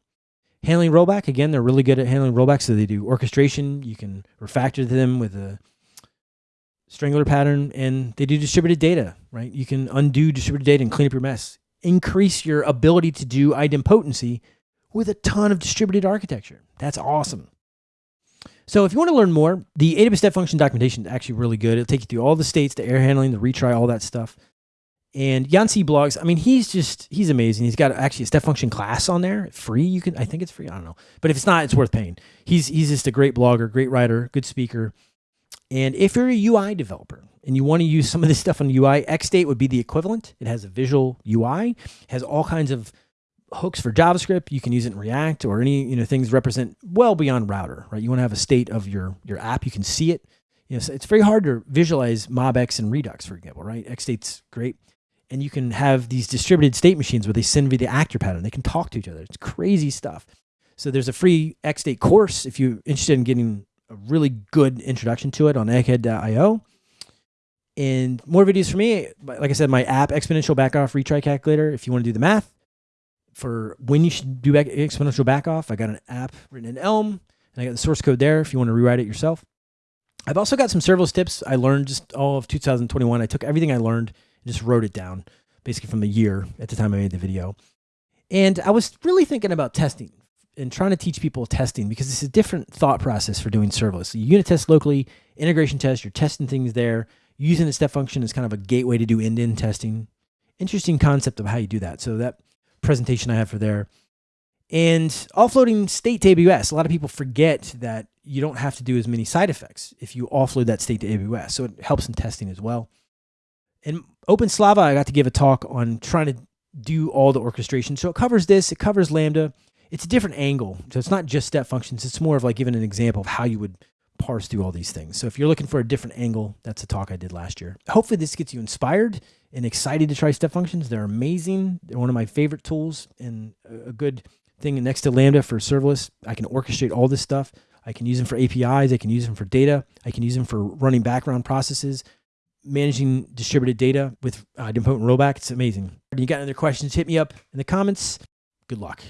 Handling rollback, again, they're really good at handling rollback. So they do orchestration. You can refactor them with a strangler pattern and they do distributed data, right? You can undo distributed data and clean up your mess. Increase your ability to do idempotency with a ton of distributed architecture. That's awesome. So if you want to learn more, the AWS step function documentation is actually really good. It'll take you through all the states, the error handling, the retry, all that stuff. And Yan Cui blogs, I mean, he's just, he's amazing. He's got actually a step function class on there, free. You can, I think it's free. I don't know. But if it's not, it's worth paying. He's, he's just a great blogger, great writer, good speaker. And if you're a UI developer and you want to use some of this stuff on UI, XState would be the equivalent. It has a visual UI, has all kinds of hooks for JavaScript. You can use it in React or any you know things represent well beyond router, right? You want to have a state of your your app. You can see it. You know, it's very hard to visualize MobX and Redux, for example, right? XState's great. And you can have these distributed state machines where they send via the actor pattern. They can talk to each other. It's crazy stuff. So there's a free XState course if you're interested in getting a really good introduction to it on egghead.io. And more videos for me, like I said, my app exponential backoff retry calculator. If you want to do the math, for when you should do back, exponential backoff. I got an app written in Elm, and I got the source code there if you want to rewrite it yourself. I've also got some serverless tips I learned just all of 2021. I took everything I learned and just wrote it down, basically from the year at the time I made the video. And I was really thinking about testing and trying to teach people testing because it's a different thought process for doing serverless. So you unit test locally, integration test, you're testing things there. Using the step function is kind of a gateway to do end-to-end testing. Interesting concept of how you do that. So that presentation I have for there. And offloading state to AWS, a lot of people forget that you don't have to do as many side effects if you offload that state to AWS. So it helps in testing as well. And OpenSlava, I got to give a talk on trying to do all the orchestration. So it covers this, it covers Lambda. It's a different angle. So it's not just step functions. It's more of like giving an example of how you would parse through all these things. So if you're looking for a different angle, that's a talk I did last year. Hopefully this gets you inspired and excited to try step functions. They're amazing. They're one of my favorite tools and a good thing next to Lambda for serverless. I can orchestrate all this stuff. I can use them for APIs. I can use them for data. I can use them for running background processes, managing distributed data with uh, idempotent rollback. It's amazing. You got any other questions? Hit me up in the comments. Good luck.